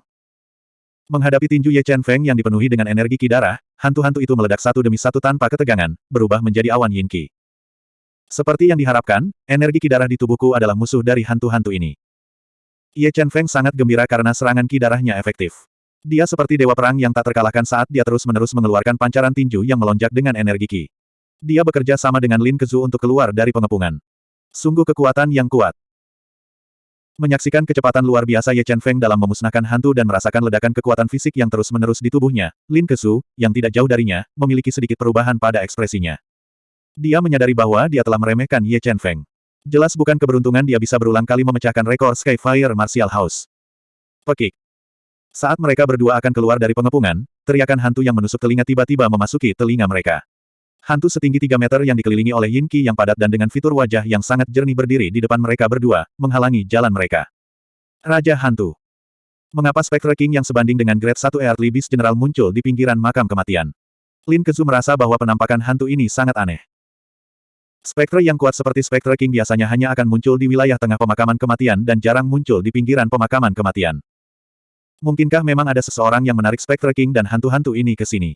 Menghadapi tinju Ye Chen Feng yang dipenuhi dengan energi ki darah, hantu-hantu itu meledak satu demi satu tanpa ketegangan, berubah menjadi awan yin ki. Seperti yang diharapkan, energi ki darah di tubuhku adalah musuh dari hantu-hantu ini. Ye Chen Feng sangat gembira karena serangan ki darahnya efektif. Dia seperti dewa perang yang tak terkalahkan saat dia terus-menerus mengeluarkan pancaran tinju yang melonjak dengan energi ki. Dia bekerja sama dengan Lin Kezu untuk keluar dari pengepungan. Sungguh kekuatan yang kuat. Menyaksikan kecepatan luar biasa Ye Chen Feng dalam memusnahkan hantu dan merasakan ledakan kekuatan fisik yang terus-menerus di tubuhnya, Lin Kesu, yang tidak jauh darinya, memiliki sedikit perubahan pada ekspresinya. Dia menyadari bahwa dia telah meremehkan Ye Chen Feng. Jelas bukan keberuntungan dia bisa berulang kali memecahkan rekor Skyfire Martial House. Pekik. Saat mereka berdua akan keluar dari pengepungan, teriakan hantu yang menusuk telinga tiba-tiba memasuki telinga mereka. Hantu setinggi 3 meter yang dikelilingi oleh Yin Qi yang padat dan dengan fitur wajah yang sangat jernih berdiri di depan mereka berdua, menghalangi jalan mereka. Raja Hantu Mengapa Spectre King yang sebanding dengan Grade 1 Earthly Beast General muncul di pinggiran makam kematian? Lin Kezu merasa bahwa penampakan hantu ini sangat aneh. Spectre yang kuat seperti Spectre King biasanya hanya akan muncul di wilayah tengah pemakaman kematian dan jarang muncul di pinggiran pemakaman kematian. Mungkinkah memang ada seseorang yang menarik Spectre King dan hantu-hantu ini ke sini?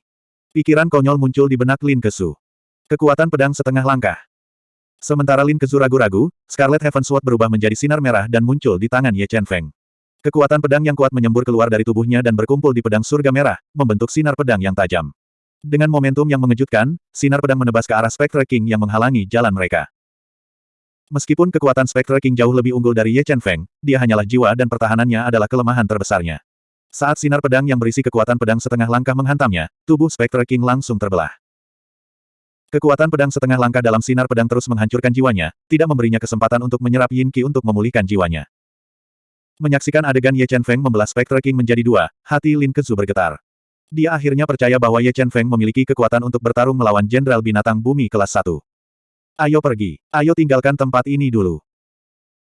Pikiran konyol muncul di benak Lin Kesu. Kekuatan pedang setengah langkah. Sementara Lin Kezu ragu-ragu, Scarlet Heaven Sword berubah menjadi sinar merah dan muncul di tangan Ye Chen Feng. Kekuatan pedang yang kuat menyembur keluar dari tubuhnya dan berkumpul di pedang surga merah, membentuk sinar pedang yang tajam. Dengan momentum yang mengejutkan, sinar pedang menebas ke arah Spectre King yang menghalangi jalan mereka. Meskipun kekuatan Spectre King jauh lebih unggul dari Ye Chen Feng, dia hanyalah jiwa dan pertahanannya adalah kelemahan terbesarnya. Saat sinar pedang yang berisi kekuatan pedang setengah langkah menghantamnya, tubuh Spectre King langsung terbelah. Kekuatan pedang setengah langkah dalam sinar pedang terus menghancurkan jiwanya, tidak memberinya kesempatan untuk menyerap Yin Qi untuk memulihkan jiwanya. Menyaksikan adegan Ye Chen Feng membelah Spectre King menjadi dua, hati Lin Kezu bergetar. Dia akhirnya percaya bahwa Ye Chen Feng memiliki kekuatan untuk bertarung melawan Jenderal Binatang Bumi kelas 1. Ayo pergi. Ayo tinggalkan tempat ini dulu.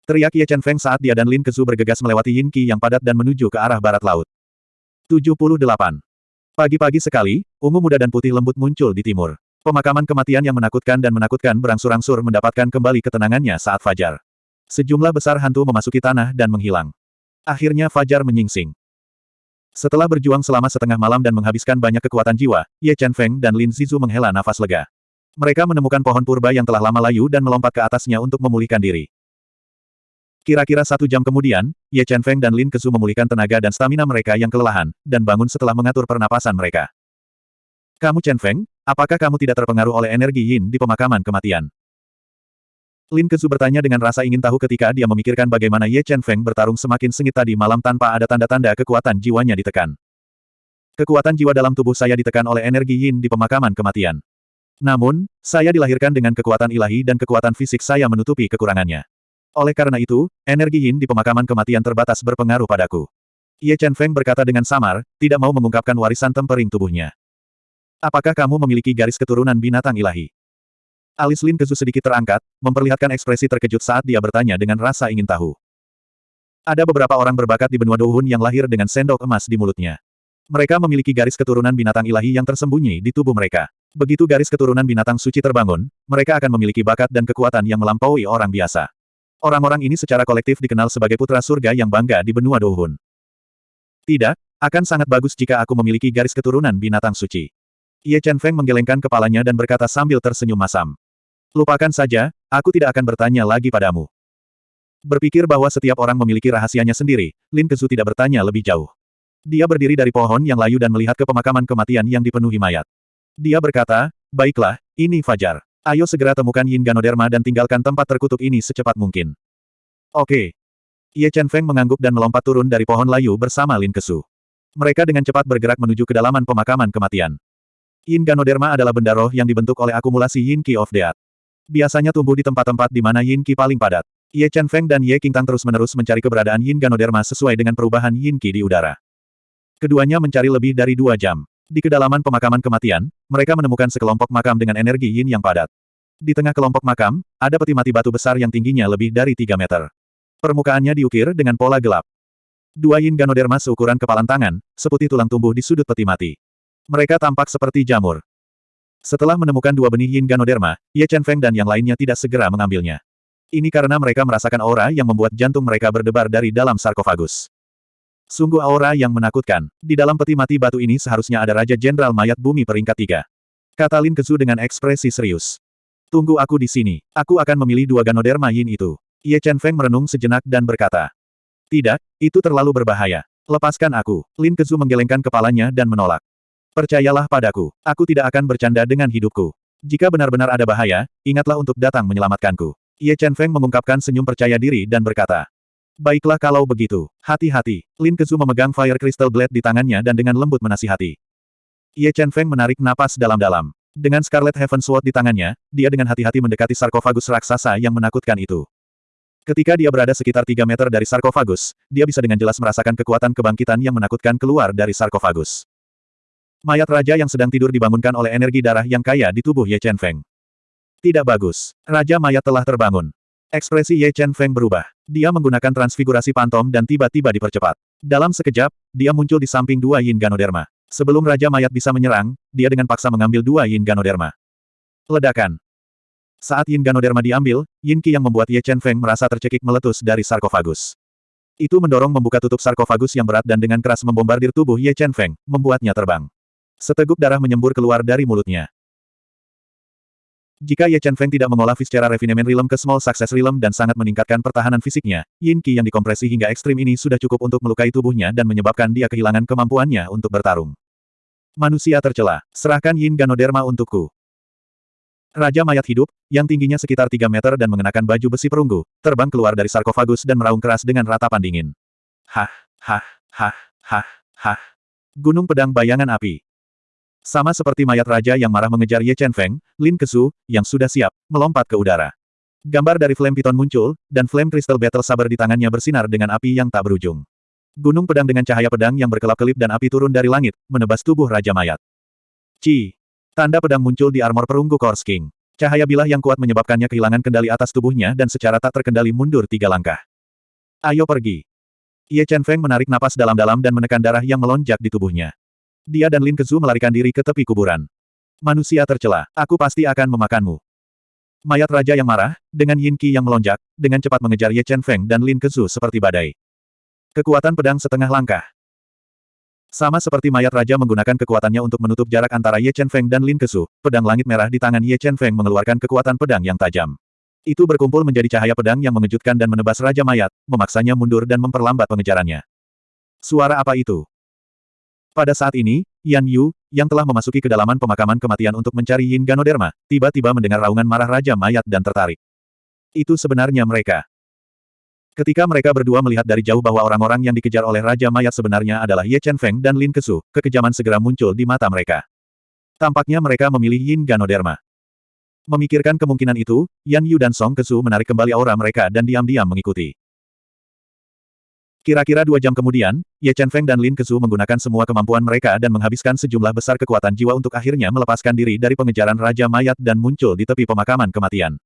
Teriak Ye Chen Feng saat dia dan Lin Kezu bergegas melewati Yin Qi yang padat dan menuju ke arah barat laut. 78. Pagi-pagi sekali, ungu muda dan putih lembut muncul di timur. Pemakaman kematian yang menakutkan dan menakutkan berangsur-angsur mendapatkan kembali ketenangannya saat fajar. Sejumlah besar hantu memasuki tanah dan menghilang. Akhirnya fajar menyingsing. Setelah berjuang selama setengah malam dan menghabiskan banyak kekuatan jiwa, Ye Chen Feng dan Lin Zizu menghela nafas lega. Mereka menemukan pohon purba yang telah lama layu dan melompat ke atasnya untuk memulihkan diri. Kira-kira satu jam kemudian, Ye Chen Feng dan Lin Kezu memulihkan tenaga dan stamina mereka yang kelelahan, dan bangun setelah mengatur pernapasan mereka. Kamu Chen Feng, apakah kamu tidak terpengaruh oleh energi yin di pemakaman kematian? Lin Kezu bertanya dengan rasa ingin tahu ketika dia memikirkan bagaimana Ye Chen Feng bertarung semakin sengit tadi malam tanpa ada tanda-tanda kekuatan jiwanya ditekan. Kekuatan jiwa dalam tubuh saya ditekan oleh energi yin di pemakaman kematian. Namun, saya dilahirkan dengan kekuatan ilahi dan kekuatan fisik saya menutupi kekurangannya. Oleh karena itu, energi yin di pemakaman kematian terbatas berpengaruh padaku. Ye Chen Feng berkata dengan samar, tidak mau mengungkapkan warisan tempering tubuhnya. Apakah kamu memiliki garis keturunan binatang ilahi? Alis Lin Kezu sedikit terangkat, memperlihatkan ekspresi terkejut saat dia bertanya dengan rasa ingin tahu. Ada beberapa orang berbakat di benua Douhun yang lahir dengan sendok emas di mulutnya. Mereka memiliki garis keturunan binatang ilahi yang tersembunyi di tubuh mereka. Begitu garis keturunan binatang suci terbangun, mereka akan memiliki bakat dan kekuatan yang melampaui orang biasa. Orang-orang ini secara kolektif dikenal sebagai putra surga yang bangga di benua Dohun. Tidak, akan sangat bagus jika aku memiliki garis keturunan binatang suci. Ye Chen Feng menggelengkan kepalanya dan berkata sambil tersenyum masam. Lupakan saja, aku tidak akan bertanya lagi padamu. Berpikir bahwa setiap orang memiliki rahasianya sendiri, Lin Kezu tidak bertanya lebih jauh. Dia berdiri dari pohon yang layu dan melihat ke pemakaman kematian yang dipenuhi mayat. Dia berkata, baiklah, ini Fajar. Ayo segera temukan Yin Ganoderma dan tinggalkan tempat terkutuk ini secepat mungkin. Oke. Ye Chen Feng mengangguk dan melompat turun dari pohon layu bersama Lin Kesu. Mereka dengan cepat bergerak menuju kedalaman pemakaman kematian. Yin Ganoderma adalah benda roh yang dibentuk oleh akumulasi Yin Qi of Death. Biasanya tumbuh di tempat-tempat di mana Yin Qi paling padat. Ye Chen Feng dan Ye Qingtang terus-menerus mencari keberadaan Yin Ganoderma sesuai dengan perubahan Yin Qi di udara. Keduanya mencari lebih dari dua jam. Di kedalaman pemakaman kematian, mereka menemukan sekelompok makam dengan energi yin yang padat. Di tengah kelompok makam, ada peti mati batu besar yang tingginya lebih dari 3 meter. Permukaannya diukir dengan pola gelap. Dua yin ganoderma seukuran kepalan tangan, seputih tulang tumbuh di sudut peti mati. Mereka tampak seperti jamur. Setelah menemukan dua benih yin ganoderma, Ye Chen Feng dan yang lainnya tidak segera mengambilnya. Ini karena mereka merasakan aura yang membuat jantung mereka berdebar dari dalam sarkofagus. Sungguh aura yang menakutkan. Di dalam peti mati batu ini seharusnya ada Raja Jenderal Mayat Bumi peringkat tiga. Kata Lin Kezu dengan ekspresi serius. Tunggu aku di sini. Aku akan memilih dua Ganoderma Yin itu. Ye Chen Feng merenung sejenak dan berkata. Tidak, itu terlalu berbahaya. Lepaskan aku. Lin Kezu menggelengkan kepalanya dan menolak. Percayalah padaku, aku tidak akan bercanda dengan hidupku. Jika benar-benar ada bahaya, ingatlah untuk datang menyelamatkanku. Ye Chen Feng mengungkapkan senyum percaya diri dan berkata. Baiklah kalau begitu. Hati-hati. Lin Kezu memegang Fire Crystal Blade di tangannya dan dengan lembut menasihati. Ye Chen Feng menarik napas dalam-dalam. Dengan Scarlet Heaven Sword di tangannya, dia dengan hati-hati mendekati sarkofagus raksasa yang menakutkan itu. Ketika dia berada sekitar 3 meter dari sarkofagus, dia bisa dengan jelas merasakan kekuatan kebangkitan yang menakutkan keluar dari sarkofagus. Mayat raja yang sedang tidur dibangunkan oleh energi darah yang kaya di tubuh Ye Chen Feng. Tidak bagus. Raja mayat telah terbangun. Ekspresi Ye Chen Feng berubah. Dia menggunakan transfigurasi pantom dan tiba-tiba dipercepat. Dalam sekejap, dia muncul di samping dua Yin Ganoderma. Sebelum Raja Mayat bisa menyerang, dia dengan paksa mengambil dua Yin Ganoderma. Ledakan. Saat Yin Ganoderma diambil, Yin Qi yang membuat Ye Chen Feng merasa tercekik meletus dari sarkofagus. Itu mendorong membuka tutup sarkofagus yang berat dan dengan keras membombardir tubuh Ye Chen Feng, membuatnya terbang. Seteguk darah menyembur keluar dari mulutnya. Jika Ye Chen Feng tidak mengolah secara refinement Realm ke Small Success Realm dan sangat meningkatkan pertahanan fisiknya, Yin Qi yang dikompresi hingga ekstrim ini sudah cukup untuk melukai tubuhnya dan menyebabkan dia kehilangan kemampuannya untuk bertarung. Manusia tercela, serahkan Yin Ganoderma untukku. Raja mayat hidup, yang tingginya sekitar 3 meter dan mengenakan baju besi perunggu, terbang keluar dari sarkofagus dan meraung keras dengan ratapan dingin. Hah, hah, hah, hah, hah. Gunung pedang bayangan api. Sama seperti mayat raja yang marah mengejar Ye Chen Feng, Lin Kesu, yang sudah siap, melompat ke udara. Gambar dari Flame Piton muncul, dan Flame Crystal Battle Saber di tangannya bersinar dengan api yang tak berujung. Gunung pedang dengan cahaya pedang yang berkelap-kelip dan api turun dari langit, menebas tubuh Raja Mayat. Ci. Tanda pedang muncul di armor perunggu Kors King. Cahaya bilah yang kuat menyebabkannya kehilangan kendali atas tubuhnya dan secara tak terkendali mundur tiga langkah. Ayo pergi. Ye Chen Feng menarik napas dalam-dalam dan menekan darah yang melonjak di tubuhnya. Dia dan Lin Kezu melarikan diri ke tepi kuburan. Manusia tercela, aku pasti akan memakanmu. Mayat raja yang marah, dengan Yin Qi yang melonjak, dengan cepat mengejar Ye Chen Feng dan Lin Kezu seperti badai. Kekuatan pedang setengah langkah. Sama seperti mayat raja menggunakan kekuatannya untuk menutup jarak antara Ye Chen Feng dan Lin Kezu, pedang langit merah di tangan Ye Chen Feng mengeluarkan kekuatan pedang yang tajam. Itu berkumpul menjadi cahaya pedang yang mengejutkan dan menebas Raja Mayat, memaksanya mundur dan memperlambat pengejarannya. Suara apa itu? Pada saat ini, Yan Yu, yang telah memasuki kedalaman pemakaman kematian untuk mencari Yin Ganoderma, tiba-tiba mendengar raungan marah Raja Mayat dan tertarik. Itu sebenarnya mereka. Ketika mereka berdua melihat dari jauh bahwa orang-orang yang dikejar oleh Raja Mayat sebenarnya adalah Ye Chen Feng dan Lin Kesu, kekejaman segera muncul di mata mereka. Tampaknya mereka memilih Yin Ganoderma. Memikirkan kemungkinan itu, Yan Yu dan Song Kesu menarik kembali aura mereka dan diam-diam mengikuti. Kira-kira dua jam kemudian, Ye Chen Feng dan Lin Kezu menggunakan semua kemampuan mereka dan menghabiskan sejumlah besar kekuatan jiwa untuk akhirnya melepaskan diri dari pengejaran Raja Mayat dan muncul di tepi pemakaman kematian.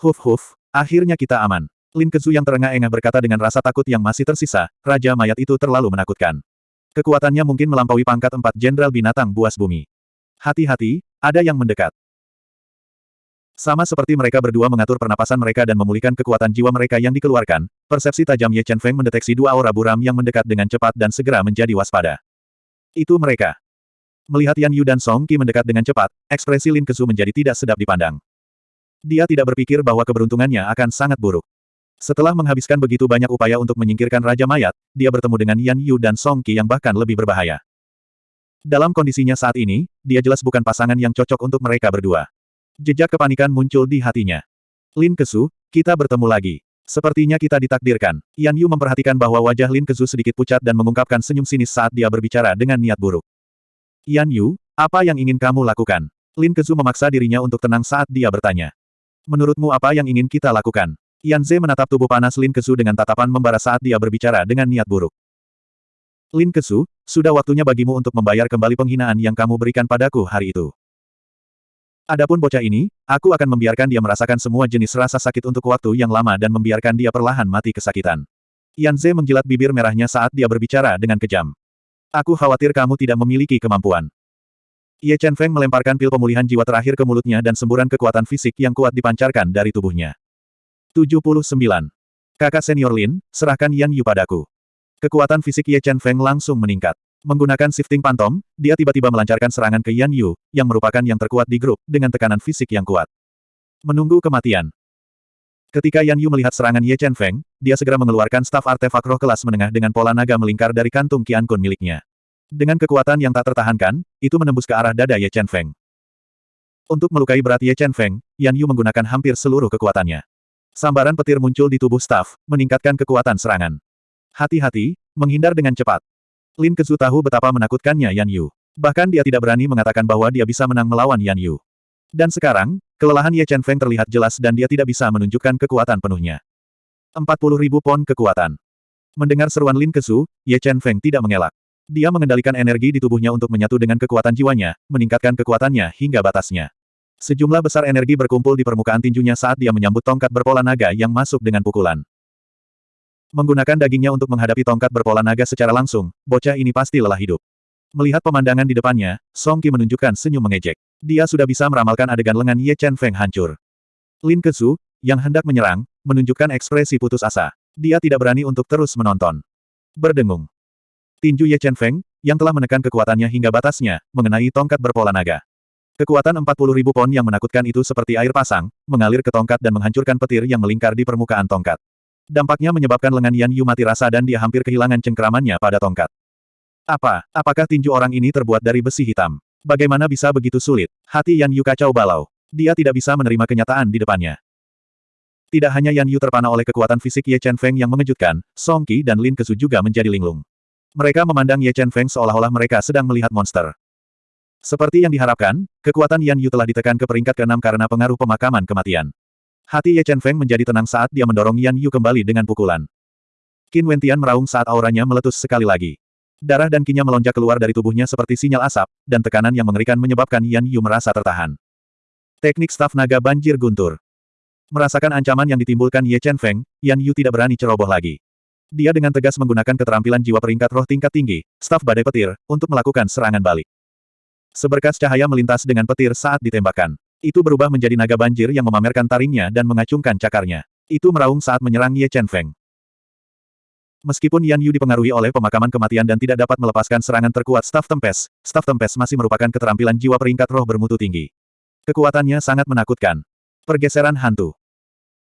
Huf huf, akhirnya kita aman. Lin Kezu yang terengah-engah berkata dengan rasa takut yang masih tersisa, Raja Mayat itu terlalu menakutkan. Kekuatannya mungkin melampaui pangkat empat jenderal binatang buas bumi. Hati-hati, ada yang mendekat. Sama seperti mereka berdua mengatur pernapasan mereka dan memulihkan kekuatan jiwa mereka yang dikeluarkan, persepsi tajam Ye Chen Feng mendeteksi dua aura buram yang mendekat dengan cepat dan segera menjadi waspada. Itu mereka. Melihat Yan Yu dan Song Qi mendekat dengan cepat, ekspresi Lin Kesu menjadi tidak sedap dipandang. Dia tidak berpikir bahwa keberuntungannya akan sangat buruk. Setelah menghabiskan begitu banyak upaya untuk menyingkirkan Raja Mayat, dia bertemu dengan Yan Yu dan Song Qi yang bahkan lebih berbahaya. Dalam kondisinya saat ini, dia jelas bukan pasangan yang cocok untuk mereka berdua. Jejak kepanikan muncul di hatinya. Lin Kesu, kita bertemu lagi. Sepertinya kita ditakdirkan. Yan Yu memperhatikan bahwa wajah Lin Kesu sedikit pucat dan mengungkapkan senyum sinis saat dia berbicara dengan niat buruk. Yan Yu, apa yang ingin kamu lakukan? Lin Kesu memaksa dirinya untuk tenang saat dia bertanya. Menurutmu apa yang ingin kita lakukan? Yan Ze menatap tubuh panas Lin Kesu dengan tatapan membara saat dia berbicara dengan niat buruk. Lin Kesu, sudah waktunya bagimu untuk membayar kembali penghinaan yang kamu berikan padaku hari itu. Adapun bocah ini, aku akan membiarkan dia merasakan semua jenis rasa sakit untuk waktu yang lama dan membiarkan dia perlahan mati kesakitan. Yan Ze menjilat bibir merahnya saat dia berbicara dengan kejam. Aku khawatir kamu tidak memiliki kemampuan. Ye Chen Feng melemparkan pil pemulihan jiwa terakhir ke mulutnya dan semburan kekuatan fisik yang kuat dipancarkan dari tubuhnya. 79. Kakak senior Lin, serahkan Yan Yu padaku. Kekuatan fisik Ye Chen Feng langsung meningkat. Menggunakan shifting pantom, dia tiba-tiba melancarkan serangan ke Yan Yu, yang merupakan yang terkuat di grup, dengan tekanan fisik yang kuat. Menunggu kematian. Ketika Yan Yu melihat serangan Ye Chen Feng, dia segera mengeluarkan staf artefak roh kelas menengah dengan pola naga melingkar dari kantung Qian Kun miliknya. Dengan kekuatan yang tak tertahankan, itu menembus ke arah dada Ye Chen Feng. Untuk melukai berat Ye Chen Feng, Yan Yu menggunakan hampir seluruh kekuatannya. Sambaran petir muncul di tubuh staf, meningkatkan kekuatan serangan. Hati-hati, menghindar dengan cepat. Lin Kezu tahu betapa menakutkannya Yan Yu. Bahkan dia tidak berani mengatakan bahwa dia bisa menang melawan Yan Yu. Dan sekarang, kelelahan Ye Chen Feng terlihat jelas dan dia tidak bisa menunjukkan kekuatan penuhnya. 40 ribu pon kekuatan. Mendengar seruan Lin Kezu, Ye Chen Feng tidak mengelak. Dia mengendalikan energi di tubuhnya untuk menyatu dengan kekuatan jiwanya, meningkatkan kekuatannya hingga batasnya. Sejumlah besar energi berkumpul di permukaan tinjunya saat dia menyambut tongkat berpola naga yang masuk dengan pukulan. Menggunakan dagingnya untuk menghadapi tongkat berpola naga secara langsung, bocah ini pasti lelah hidup. Melihat pemandangan di depannya, Song Qi menunjukkan senyum mengejek. Dia sudah bisa meramalkan adegan lengan Ye Chen Feng hancur. Lin Kezu, yang hendak menyerang, menunjukkan ekspresi putus asa. Dia tidak berani untuk terus menonton. Berdengung. Tinju Ye Chen Feng, yang telah menekan kekuatannya hingga batasnya, mengenai tongkat berpola naga. Kekuatan 40 ribu pon yang menakutkan itu seperti air pasang, mengalir ke tongkat dan menghancurkan petir yang melingkar di permukaan tongkat. Dampaknya menyebabkan lengan Yan Yu mati rasa dan dia hampir kehilangan cengkramannya pada tongkat. Apa? Apakah tinju orang ini terbuat dari besi hitam? Bagaimana bisa begitu sulit? Hati Yan Yu kacau balau. Dia tidak bisa menerima kenyataan di depannya. Tidak hanya Yan Yu terpana oleh kekuatan fisik Ye Chen Feng yang mengejutkan, Song Qi dan Lin Kesu juga menjadi linglung. Mereka memandang Ye Chen Feng seolah-olah mereka sedang melihat monster. Seperti yang diharapkan, kekuatan Yan Yu telah ditekan ke peringkat ke-6 karena pengaruh pemakaman kematian. Hati Ye Chen Feng menjadi tenang saat dia mendorong Yan Yu kembali dengan pukulan. Qin Wentian meraung saat auranya meletus sekali lagi. Darah dan kinya melonjak keluar dari tubuhnya seperti sinyal asap, dan tekanan yang mengerikan menyebabkan Yan Yu merasa tertahan. Teknik staf naga banjir guntur. Merasakan ancaman yang ditimbulkan Ye Chen Feng, Yan Yu tidak berani ceroboh lagi. Dia dengan tegas menggunakan keterampilan jiwa peringkat roh tingkat tinggi, staf badai petir, untuk melakukan serangan balik. Seberkas cahaya melintas dengan petir saat ditembakkan. Itu berubah menjadi naga banjir yang memamerkan taringnya dan mengacungkan cakarnya. Itu meraung saat menyerang Ye Chen Feng. Meskipun Yan Yu dipengaruhi oleh pemakaman kematian dan tidak dapat melepaskan serangan terkuat Staf Tempes, Staf Tempes masih merupakan keterampilan jiwa peringkat roh bermutu tinggi. Kekuatannya sangat menakutkan. Pergeseran hantu.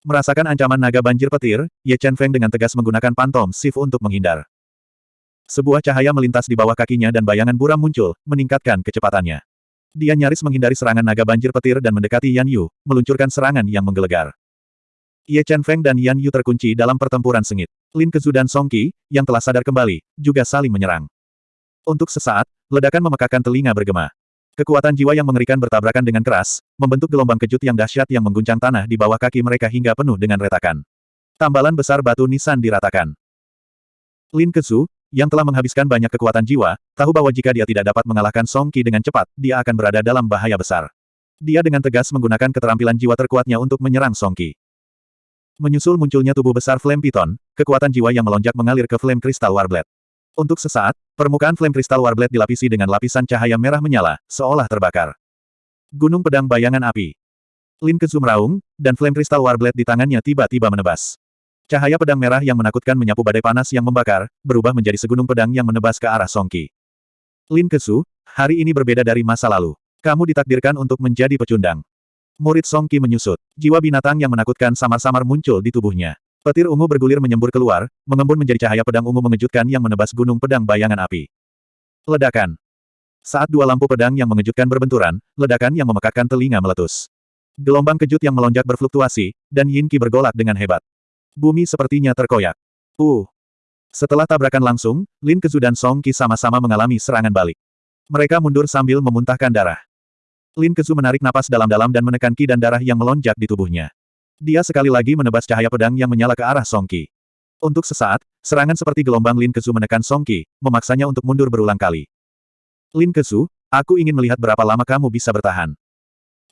Merasakan ancaman naga banjir petir, Ye Chen Feng dengan tegas menggunakan pantom shift untuk menghindar. Sebuah cahaya melintas di bawah kakinya dan bayangan buram muncul, meningkatkan kecepatannya. Dia nyaris menghindari serangan naga banjir petir dan mendekati Yan Yu, meluncurkan serangan yang menggelegar. Ye Chen Feng dan Yan Yu terkunci dalam pertempuran sengit. Lin Kezu dan Song Qi, yang telah sadar kembali, juga saling menyerang. Untuk sesaat, ledakan memekakan telinga bergema. Kekuatan jiwa yang mengerikan bertabrakan dengan keras, membentuk gelombang kejut yang dahsyat yang mengguncang tanah di bawah kaki mereka hingga penuh dengan retakan. Tambalan besar batu nisan diratakan. Lin Kezu, yang telah menghabiskan banyak kekuatan jiwa, tahu bahwa jika dia tidak dapat mengalahkan Song Qi dengan cepat, dia akan berada dalam bahaya besar. Dia dengan tegas menggunakan keterampilan jiwa terkuatnya untuk menyerang Song Qi. Menyusul munculnya tubuh besar Flame Piton, kekuatan jiwa yang melonjak mengalir ke Flame Crystal Warblade. Untuk sesaat, permukaan flame kristal Warblade dilapisi dengan lapisan cahaya merah menyala, seolah terbakar. Gunung Pedang Bayangan Api. Lin Kezu meraung, dan flame kristal Warblade di tangannya tiba-tiba menebas. Cahaya pedang merah yang menakutkan menyapu badai panas yang membakar, berubah menjadi segunung pedang yang menebas ke arah Songki. Lin Kezu, hari ini berbeda dari masa lalu. Kamu ditakdirkan untuk menjadi pecundang. Murid Songki menyusut. Jiwa binatang yang menakutkan samar-samar muncul di tubuhnya. Petir ungu bergulir menyembur keluar, mengembun menjadi cahaya pedang ungu mengejutkan yang menebas gunung pedang bayangan api. Ledakan. Saat dua lampu pedang yang mengejutkan berbenturan, ledakan yang memekakkan telinga meletus. Gelombang kejut yang melonjak berfluktuasi, dan Yin Qi bergolak dengan hebat. Bumi sepertinya terkoyak. Uh. Setelah tabrakan langsung, Lin Kezu dan Song Qi sama-sama mengalami serangan balik. Mereka mundur sambil memuntahkan darah. Lin Kezu menarik napas dalam-dalam dan menekan Qi dan darah yang melonjak di tubuhnya. Dia sekali lagi menebas cahaya pedang yang menyala ke arah Song Qi. Untuk sesaat, serangan seperti gelombang Lin Kesu menekan Song Qi, memaksanya untuk mundur berulang kali. Lin Kesu, aku ingin melihat berapa lama kamu bisa bertahan.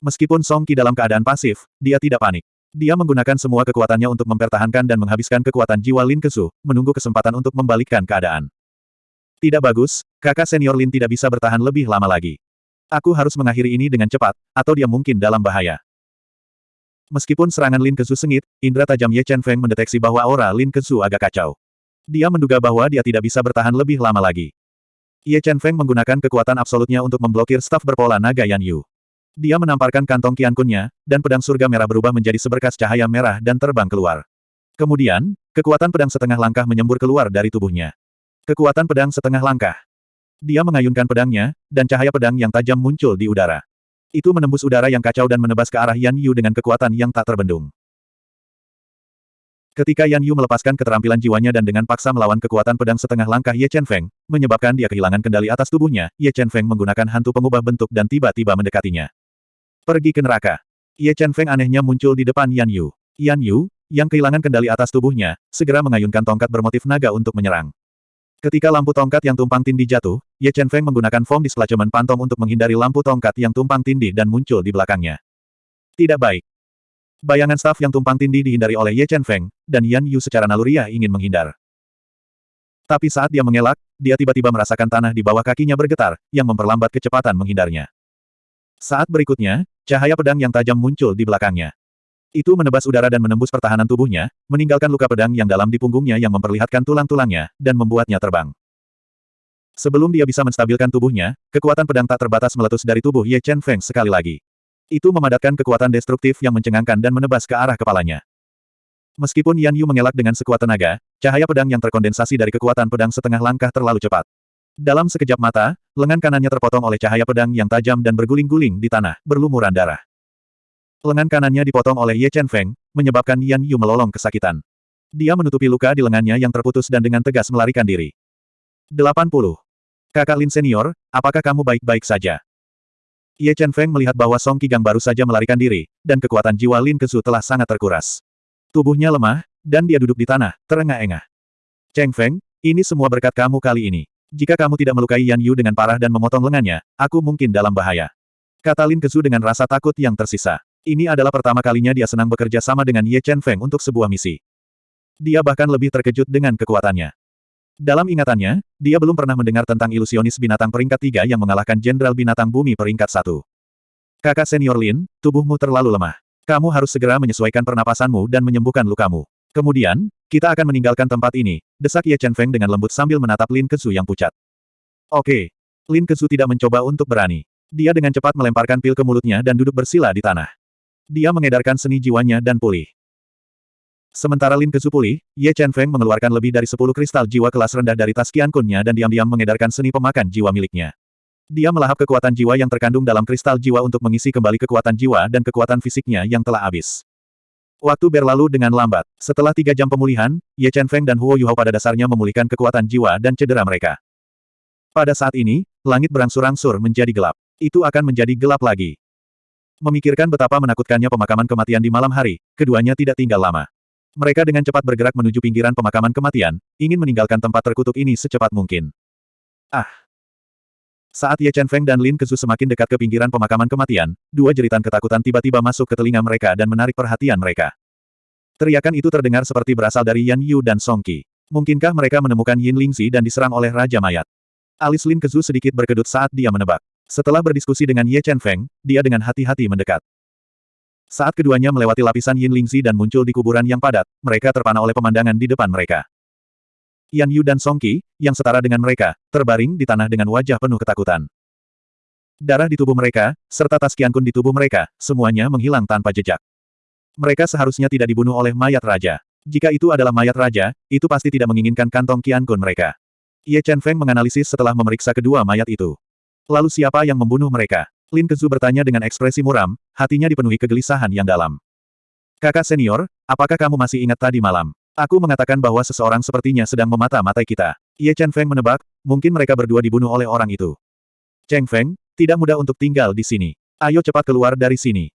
Meskipun Song Qi dalam keadaan pasif, dia tidak panik. Dia menggunakan semua kekuatannya untuk mempertahankan dan menghabiskan kekuatan jiwa Lin Kesu, menunggu kesempatan untuk membalikkan keadaan. Tidak bagus, kakak senior Lin tidak bisa bertahan lebih lama lagi. Aku harus mengakhiri ini dengan cepat, atau dia mungkin dalam bahaya. Meskipun serangan Lin Kezu sengit, indera tajam Ye Chen Feng mendeteksi bahwa aura Lin Kezu agak kacau. Dia menduga bahwa dia tidak bisa bertahan lebih lama lagi. Ye Chen Feng menggunakan kekuatan absolutnya untuk memblokir staf berpola naga Yan Yu. Dia menamparkan kantong Qiankunnya, dan pedang surga merah berubah menjadi seberkas cahaya merah dan terbang keluar. Kemudian, kekuatan pedang setengah langkah menyembur keluar dari tubuhnya. Kekuatan pedang setengah langkah. Dia mengayunkan pedangnya, dan cahaya pedang yang tajam muncul di udara. Itu menembus udara yang kacau dan menebas ke arah Yan Yu dengan kekuatan yang tak terbendung. Ketika Yan Yu melepaskan keterampilan jiwanya dan dengan paksa melawan kekuatan pedang setengah langkah Ye Chen Feng, menyebabkan dia kehilangan kendali atas tubuhnya, Ye Chen Feng menggunakan hantu pengubah bentuk dan tiba-tiba mendekatinya. Pergi ke neraka. Ye Chen Feng anehnya muncul di depan Yan Yu. Yan Yu, yang kehilangan kendali atas tubuhnya, segera mengayunkan tongkat bermotif naga untuk menyerang. Ketika lampu tongkat yang tumpang tindih jatuh, Ye Chen Feng menggunakan foam displacement pantom untuk menghindari lampu tongkat yang tumpang tindih dan muncul di belakangnya. Tidak baik. Bayangan staf yang tumpang tindih dihindari oleh Ye Chen Feng, dan Yan Yu secara naluriah ingin menghindar. Tapi saat dia mengelak, dia tiba-tiba merasakan tanah di bawah kakinya bergetar, yang memperlambat kecepatan menghindarnya. Saat berikutnya, cahaya pedang yang tajam muncul di belakangnya. Itu menebas udara dan menembus pertahanan tubuhnya, meninggalkan luka pedang yang dalam di punggungnya yang memperlihatkan tulang-tulangnya, dan membuatnya terbang. Sebelum dia bisa menstabilkan tubuhnya, kekuatan pedang tak terbatas meletus dari tubuh Ye Chen Feng sekali lagi. Itu memadatkan kekuatan destruktif yang mencengangkan dan menebas ke arah kepalanya. Meskipun Yan Yu mengelak dengan sekuat tenaga, cahaya pedang yang terkondensasi dari kekuatan pedang setengah langkah terlalu cepat. Dalam sekejap mata, lengan kanannya terpotong oleh cahaya pedang yang tajam dan berguling-guling di tanah, berlumuran darah. Lengan kanannya dipotong oleh Ye Chen Feng, menyebabkan Yan Yu melolong kesakitan. Dia menutupi luka di lengannya yang terputus dan dengan tegas melarikan diri. 80. Kakak Lin Senior, apakah kamu baik-baik saja? Ye Chen Feng melihat bahwa Song Qigang baru saja melarikan diri, dan kekuatan jiwa Lin Kesu telah sangat terkuras. Tubuhnya lemah, dan dia duduk di tanah, terengah-engah. Cheng Feng, ini semua berkat kamu kali ini. Jika kamu tidak melukai Yan Yu dengan parah dan memotong lengannya, aku mungkin dalam bahaya. Kata Lin Kesu dengan rasa takut yang tersisa. Ini adalah pertama kalinya dia senang bekerja sama dengan Ye Chen Feng untuk sebuah misi. Dia bahkan lebih terkejut dengan kekuatannya. Dalam ingatannya, dia belum pernah mendengar tentang ilusionis binatang peringkat tiga yang mengalahkan Jenderal Binatang Bumi peringkat satu. Kakak senior Lin, tubuhmu terlalu lemah. Kamu harus segera menyesuaikan pernapasanmu dan menyembuhkan lukamu. Kemudian, kita akan meninggalkan tempat ini, desak Ye Chen Feng dengan lembut sambil menatap Lin Kesu yang pucat. Oke. Lin Kesu tidak mencoba untuk berani. Dia dengan cepat melemparkan pil ke mulutnya dan duduk bersila di tanah. Dia mengedarkan seni jiwanya dan pulih. Sementara Lin Kesu pulih, Ye Chen Feng mengeluarkan lebih dari sepuluh kristal jiwa kelas rendah dari tas Qiankunnya dan diam-diam mengedarkan seni pemakan jiwa miliknya. Dia melahap kekuatan jiwa yang terkandung dalam kristal jiwa untuk mengisi kembali kekuatan jiwa dan kekuatan fisiknya yang telah habis. Waktu berlalu dengan lambat. Setelah tiga jam pemulihan, Ye Chen Feng dan Huo Yuhao pada dasarnya memulihkan kekuatan jiwa dan cedera mereka. Pada saat ini, langit berangsur-angsur menjadi gelap. Itu akan menjadi gelap lagi. Memikirkan betapa menakutkannya pemakaman kematian di malam hari, keduanya tidak tinggal lama. Mereka dengan cepat bergerak menuju pinggiran pemakaman kematian, ingin meninggalkan tempat terkutuk ini secepat mungkin. Ah! Saat Ye Chen Feng dan Lin Kezu semakin dekat ke pinggiran pemakaman kematian, dua jeritan ketakutan tiba-tiba masuk ke telinga mereka dan menarik perhatian mereka. Teriakan itu terdengar seperti berasal dari Yan Yu dan Song Qi. Mungkinkah mereka menemukan Yin Lingzi dan diserang oleh Raja Mayat? Alis Lin Kezu sedikit berkedut saat dia menebak. Setelah berdiskusi dengan Ye Chen Feng, dia dengan hati-hati mendekat. Saat keduanya melewati lapisan Yin Lingzi dan muncul di kuburan yang padat, mereka terpana oleh pemandangan di depan mereka. Yan Yu dan Song Qi, yang setara dengan mereka, terbaring di tanah dengan wajah penuh ketakutan. Darah di tubuh mereka, serta tas Qian Kun di tubuh mereka, semuanya menghilang tanpa jejak. Mereka seharusnya tidak dibunuh oleh mayat raja. Jika itu adalah mayat raja, itu pasti tidak menginginkan kantong Qian Kun mereka. Ye Chen Feng menganalisis setelah memeriksa kedua mayat itu. Lalu siapa yang membunuh mereka? Lin Kezu bertanya dengan ekspresi muram, hatinya dipenuhi kegelisahan yang dalam. Kakak senior, apakah kamu masih ingat tadi malam? Aku mengatakan bahwa seseorang sepertinya sedang memata-matai kita. Ye Chen Feng menebak, mungkin mereka berdua dibunuh oleh orang itu. Cheng Feng, tidak mudah untuk tinggal di sini. Ayo cepat keluar dari sini.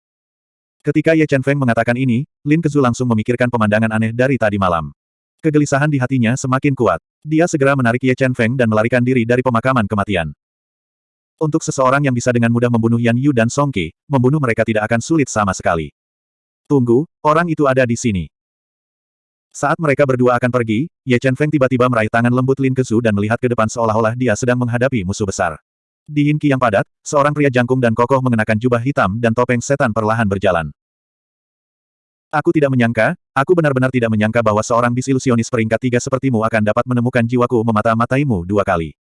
Ketika Ye Chen Feng mengatakan ini, Lin Kezu langsung memikirkan pemandangan aneh dari tadi malam. Kegelisahan di hatinya semakin kuat. Dia segera menarik Ye Chen Feng dan melarikan diri dari pemakaman kematian. Untuk seseorang yang bisa dengan mudah membunuh Yan Yu dan Song Qi, membunuh mereka tidak akan sulit sama sekali. Tunggu, orang itu ada di sini. Saat mereka berdua akan pergi, Ye Chen Feng tiba-tiba meraih tangan lembut Lin Kezu dan melihat ke depan seolah-olah dia sedang menghadapi musuh besar. Di Yinki yang padat, seorang pria jangkung dan kokoh mengenakan jubah hitam dan topeng setan perlahan berjalan. Aku tidak menyangka, aku benar-benar tidak menyangka bahwa seorang bisilusionis peringkat tiga sepertimu akan dapat menemukan jiwaku memata-mataimu dua kali.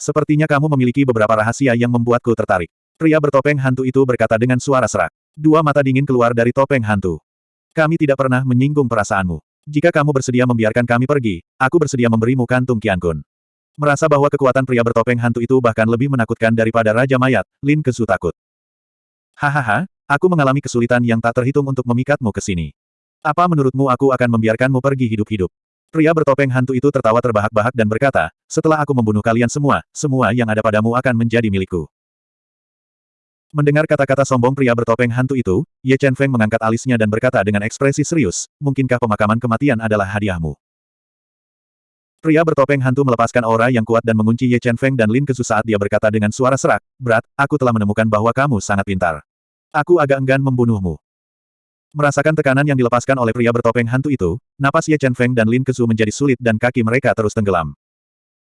Sepertinya kamu memiliki beberapa rahasia yang membuatku tertarik. Pria bertopeng hantu itu berkata dengan suara serak. Dua mata dingin keluar dari topeng hantu. Kami tidak pernah menyinggung perasaanmu. Jika kamu bersedia membiarkan kami pergi, aku bersedia memberimu kantung Kiankun. Merasa bahwa kekuatan pria bertopeng hantu itu bahkan lebih menakutkan daripada Raja Mayat, Lin Kesu takut. Hahaha, Aku mengalami kesulitan yang tak terhitung untuk memikatmu ke sini. Apa menurutmu aku akan membiarkanmu pergi hidup-hidup? Pria bertopeng hantu itu tertawa terbahak-bahak dan berkata, setelah aku membunuh kalian semua, semua yang ada padamu akan menjadi milikku. Mendengar kata-kata sombong pria bertopeng hantu itu, Ye Chen Feng mengangkat alisnya dan berkata dengan ekspresi serius, mungkinkah pemakaman kematian adalah hadiahmu? Pria bertopeng hantu melepaskan aura yang kuat dan mengunci Ye Chen Feng dan Lin Kesu saat dia berkata dengan suara serak, berat, aku telah menemukan bahwa kamu sangat pintar. Aku agak enggan membunuhmu. Merasakan tekanan yang dilepaskan oleh pria bertopeng hantu itu, napas Ye Chen Feng dan Lin Kesu menjadi sulit dan kaki mereka terus tenggelam.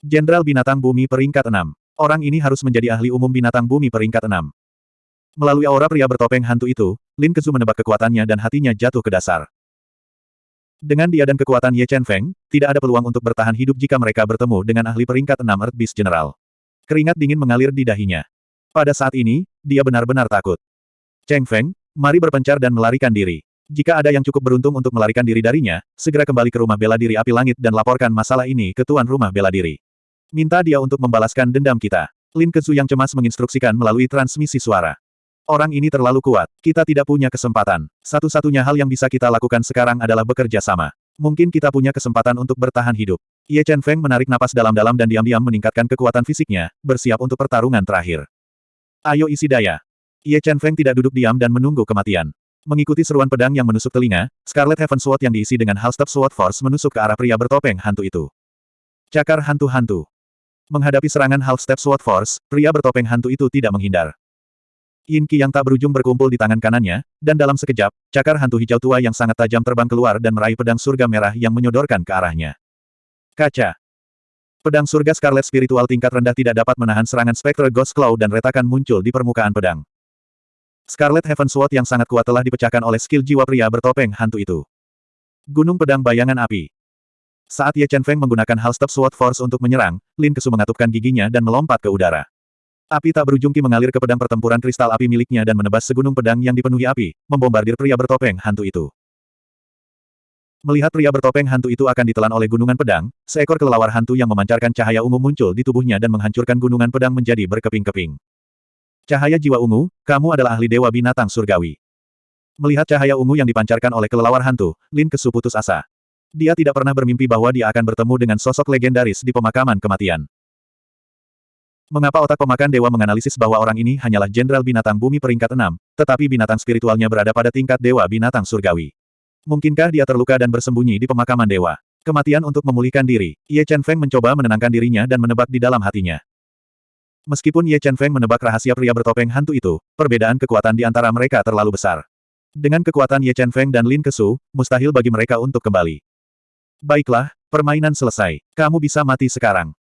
Jenderal Binatang Bumi peringkat 6. Orang ini harus menjadi ahli umum binatang bumi peringkat 6. Melalui aura pria bertopeng hantu itu, Lin Kesu menebak kekuatannya dan hatinya jatuh ke dasar. Dengan dia dan kekuatan Ye Chen Feng, tidak ada peluang untuk bertahan hidup jika mereka bertemu dengan ahli peringkat 6 Earth Beast General. Keringat dingin mengalir di dahinya. Pada saat ini, dia benar-benar takut. Cheng Feng, mari berpencar dan melarikan diri. Jika ada yang cukup beruntung untuk melarikan diri darinya, segera kembali ke rumah bela diri api langit dan laporkan masalah ini ke tuan rumah bela diri. Minta dia untuk membalaskan dendam kita. Lin Kezu yang cemas menginstruksikan melalui transmisi suara. Orang ini terlalu kuat. Kita tidak punya kesempatan. Satu-satunya hal yang bisa kita lakukan sekarang adalah bekerja sama. Mungkin kita punya kesempatan untuk bertahan hidup. Ye Chen Feng menarik napas dalam-dalam dan diam-diam meningkatkan kekuatan fisiknya, bersiap untuk pertarungan terakhir. Ayo isi daya. Ye Chen Feng tidak duduk diam dan menunggu kematian. Mengikuti seruan pedang yang menusuk telinga, Scarlet Heaven Sword yang diisi dengan Halstep Sword Force menusuk ke arah pria bertopeng hantu itu. Cakar hantu-hantu. Menghadapi serangan Half-Step Sword Force, pria bertopeng hantu itu tidak menghindar. Yin Qi yang tak berujung berkumpul di tangan kanannya, dan dalam sekejap, cakar hantu hijau tua yang sangat tajam terbang keluar dan meraih pedang surga merah yang menyodorkan ke arahnya. Kaca. Pedang surga Scarlet Spiritual tingkat rendah tidak dapat menahan serangan Spectre Ghost Claw dan retakan muncul di permukaan pedang. Scarlet Heaven Sword yang sangat kuat telah dipecahkan oleh skill jiwa pria bertopeng hantu itu. Gunung Pedang Bayangan Api Saat Ye Chen Feng menggunakan Halstep Sword Force untuk menyerang, Lin Kesu mengatupkan giginya dan melompat ke udara. Api tak berujung ki mengalir ke pedang pertempuran kristal api miliknya dan menebas segunung pedang yang dipenuhi api, membombardir pria bertopeng hantu itu. Melihat pria bertopeng hantu itu akan ditelan oleh gunungan pedang, seekor kelelawar hantu yang memancarkan cahaya ungu muncul di tubuhnya dan menghancurkan gunungan pedang menjadi berkeping-keping. Cahaya jiwa ungu, kamu adalah ahli dewa binatang surgawi. Melihat cahaya ungu yang dipancarkan oleh kelelawar hantu, Lin Kesu putus asa. Dia tidak pernah bermimpi bahwa dia akan bertemu dengan sosok legendaris di pemakaman kematian. Mengapa otak pemakan dewa menganalisis bahwa orang ini hanyalah jenderal binatang bumi peringkat enam, tetapi binatang spiritualnya berada pada tingkat dewa binatang surgawi? Mungkinkah dia terluka dan bersembunyi di pemakaman dewa? Kematian untuk memulihkan diri, Ye Chen Feng mencoba menenangkan dirinya dan menebak di dalam hatinya. Meskipun Ye Chen Feng menebak rahasia pria bertopeng hantu itu, perbedaan kekuatan di antara mereka terlalu besar. Dengan kekuatan Ye Chen Feng dan Lin Kesu, mustahil bagi mereka untuk kembali. Baiklah, Permainan selesai. Kamu bisa mati sekarang.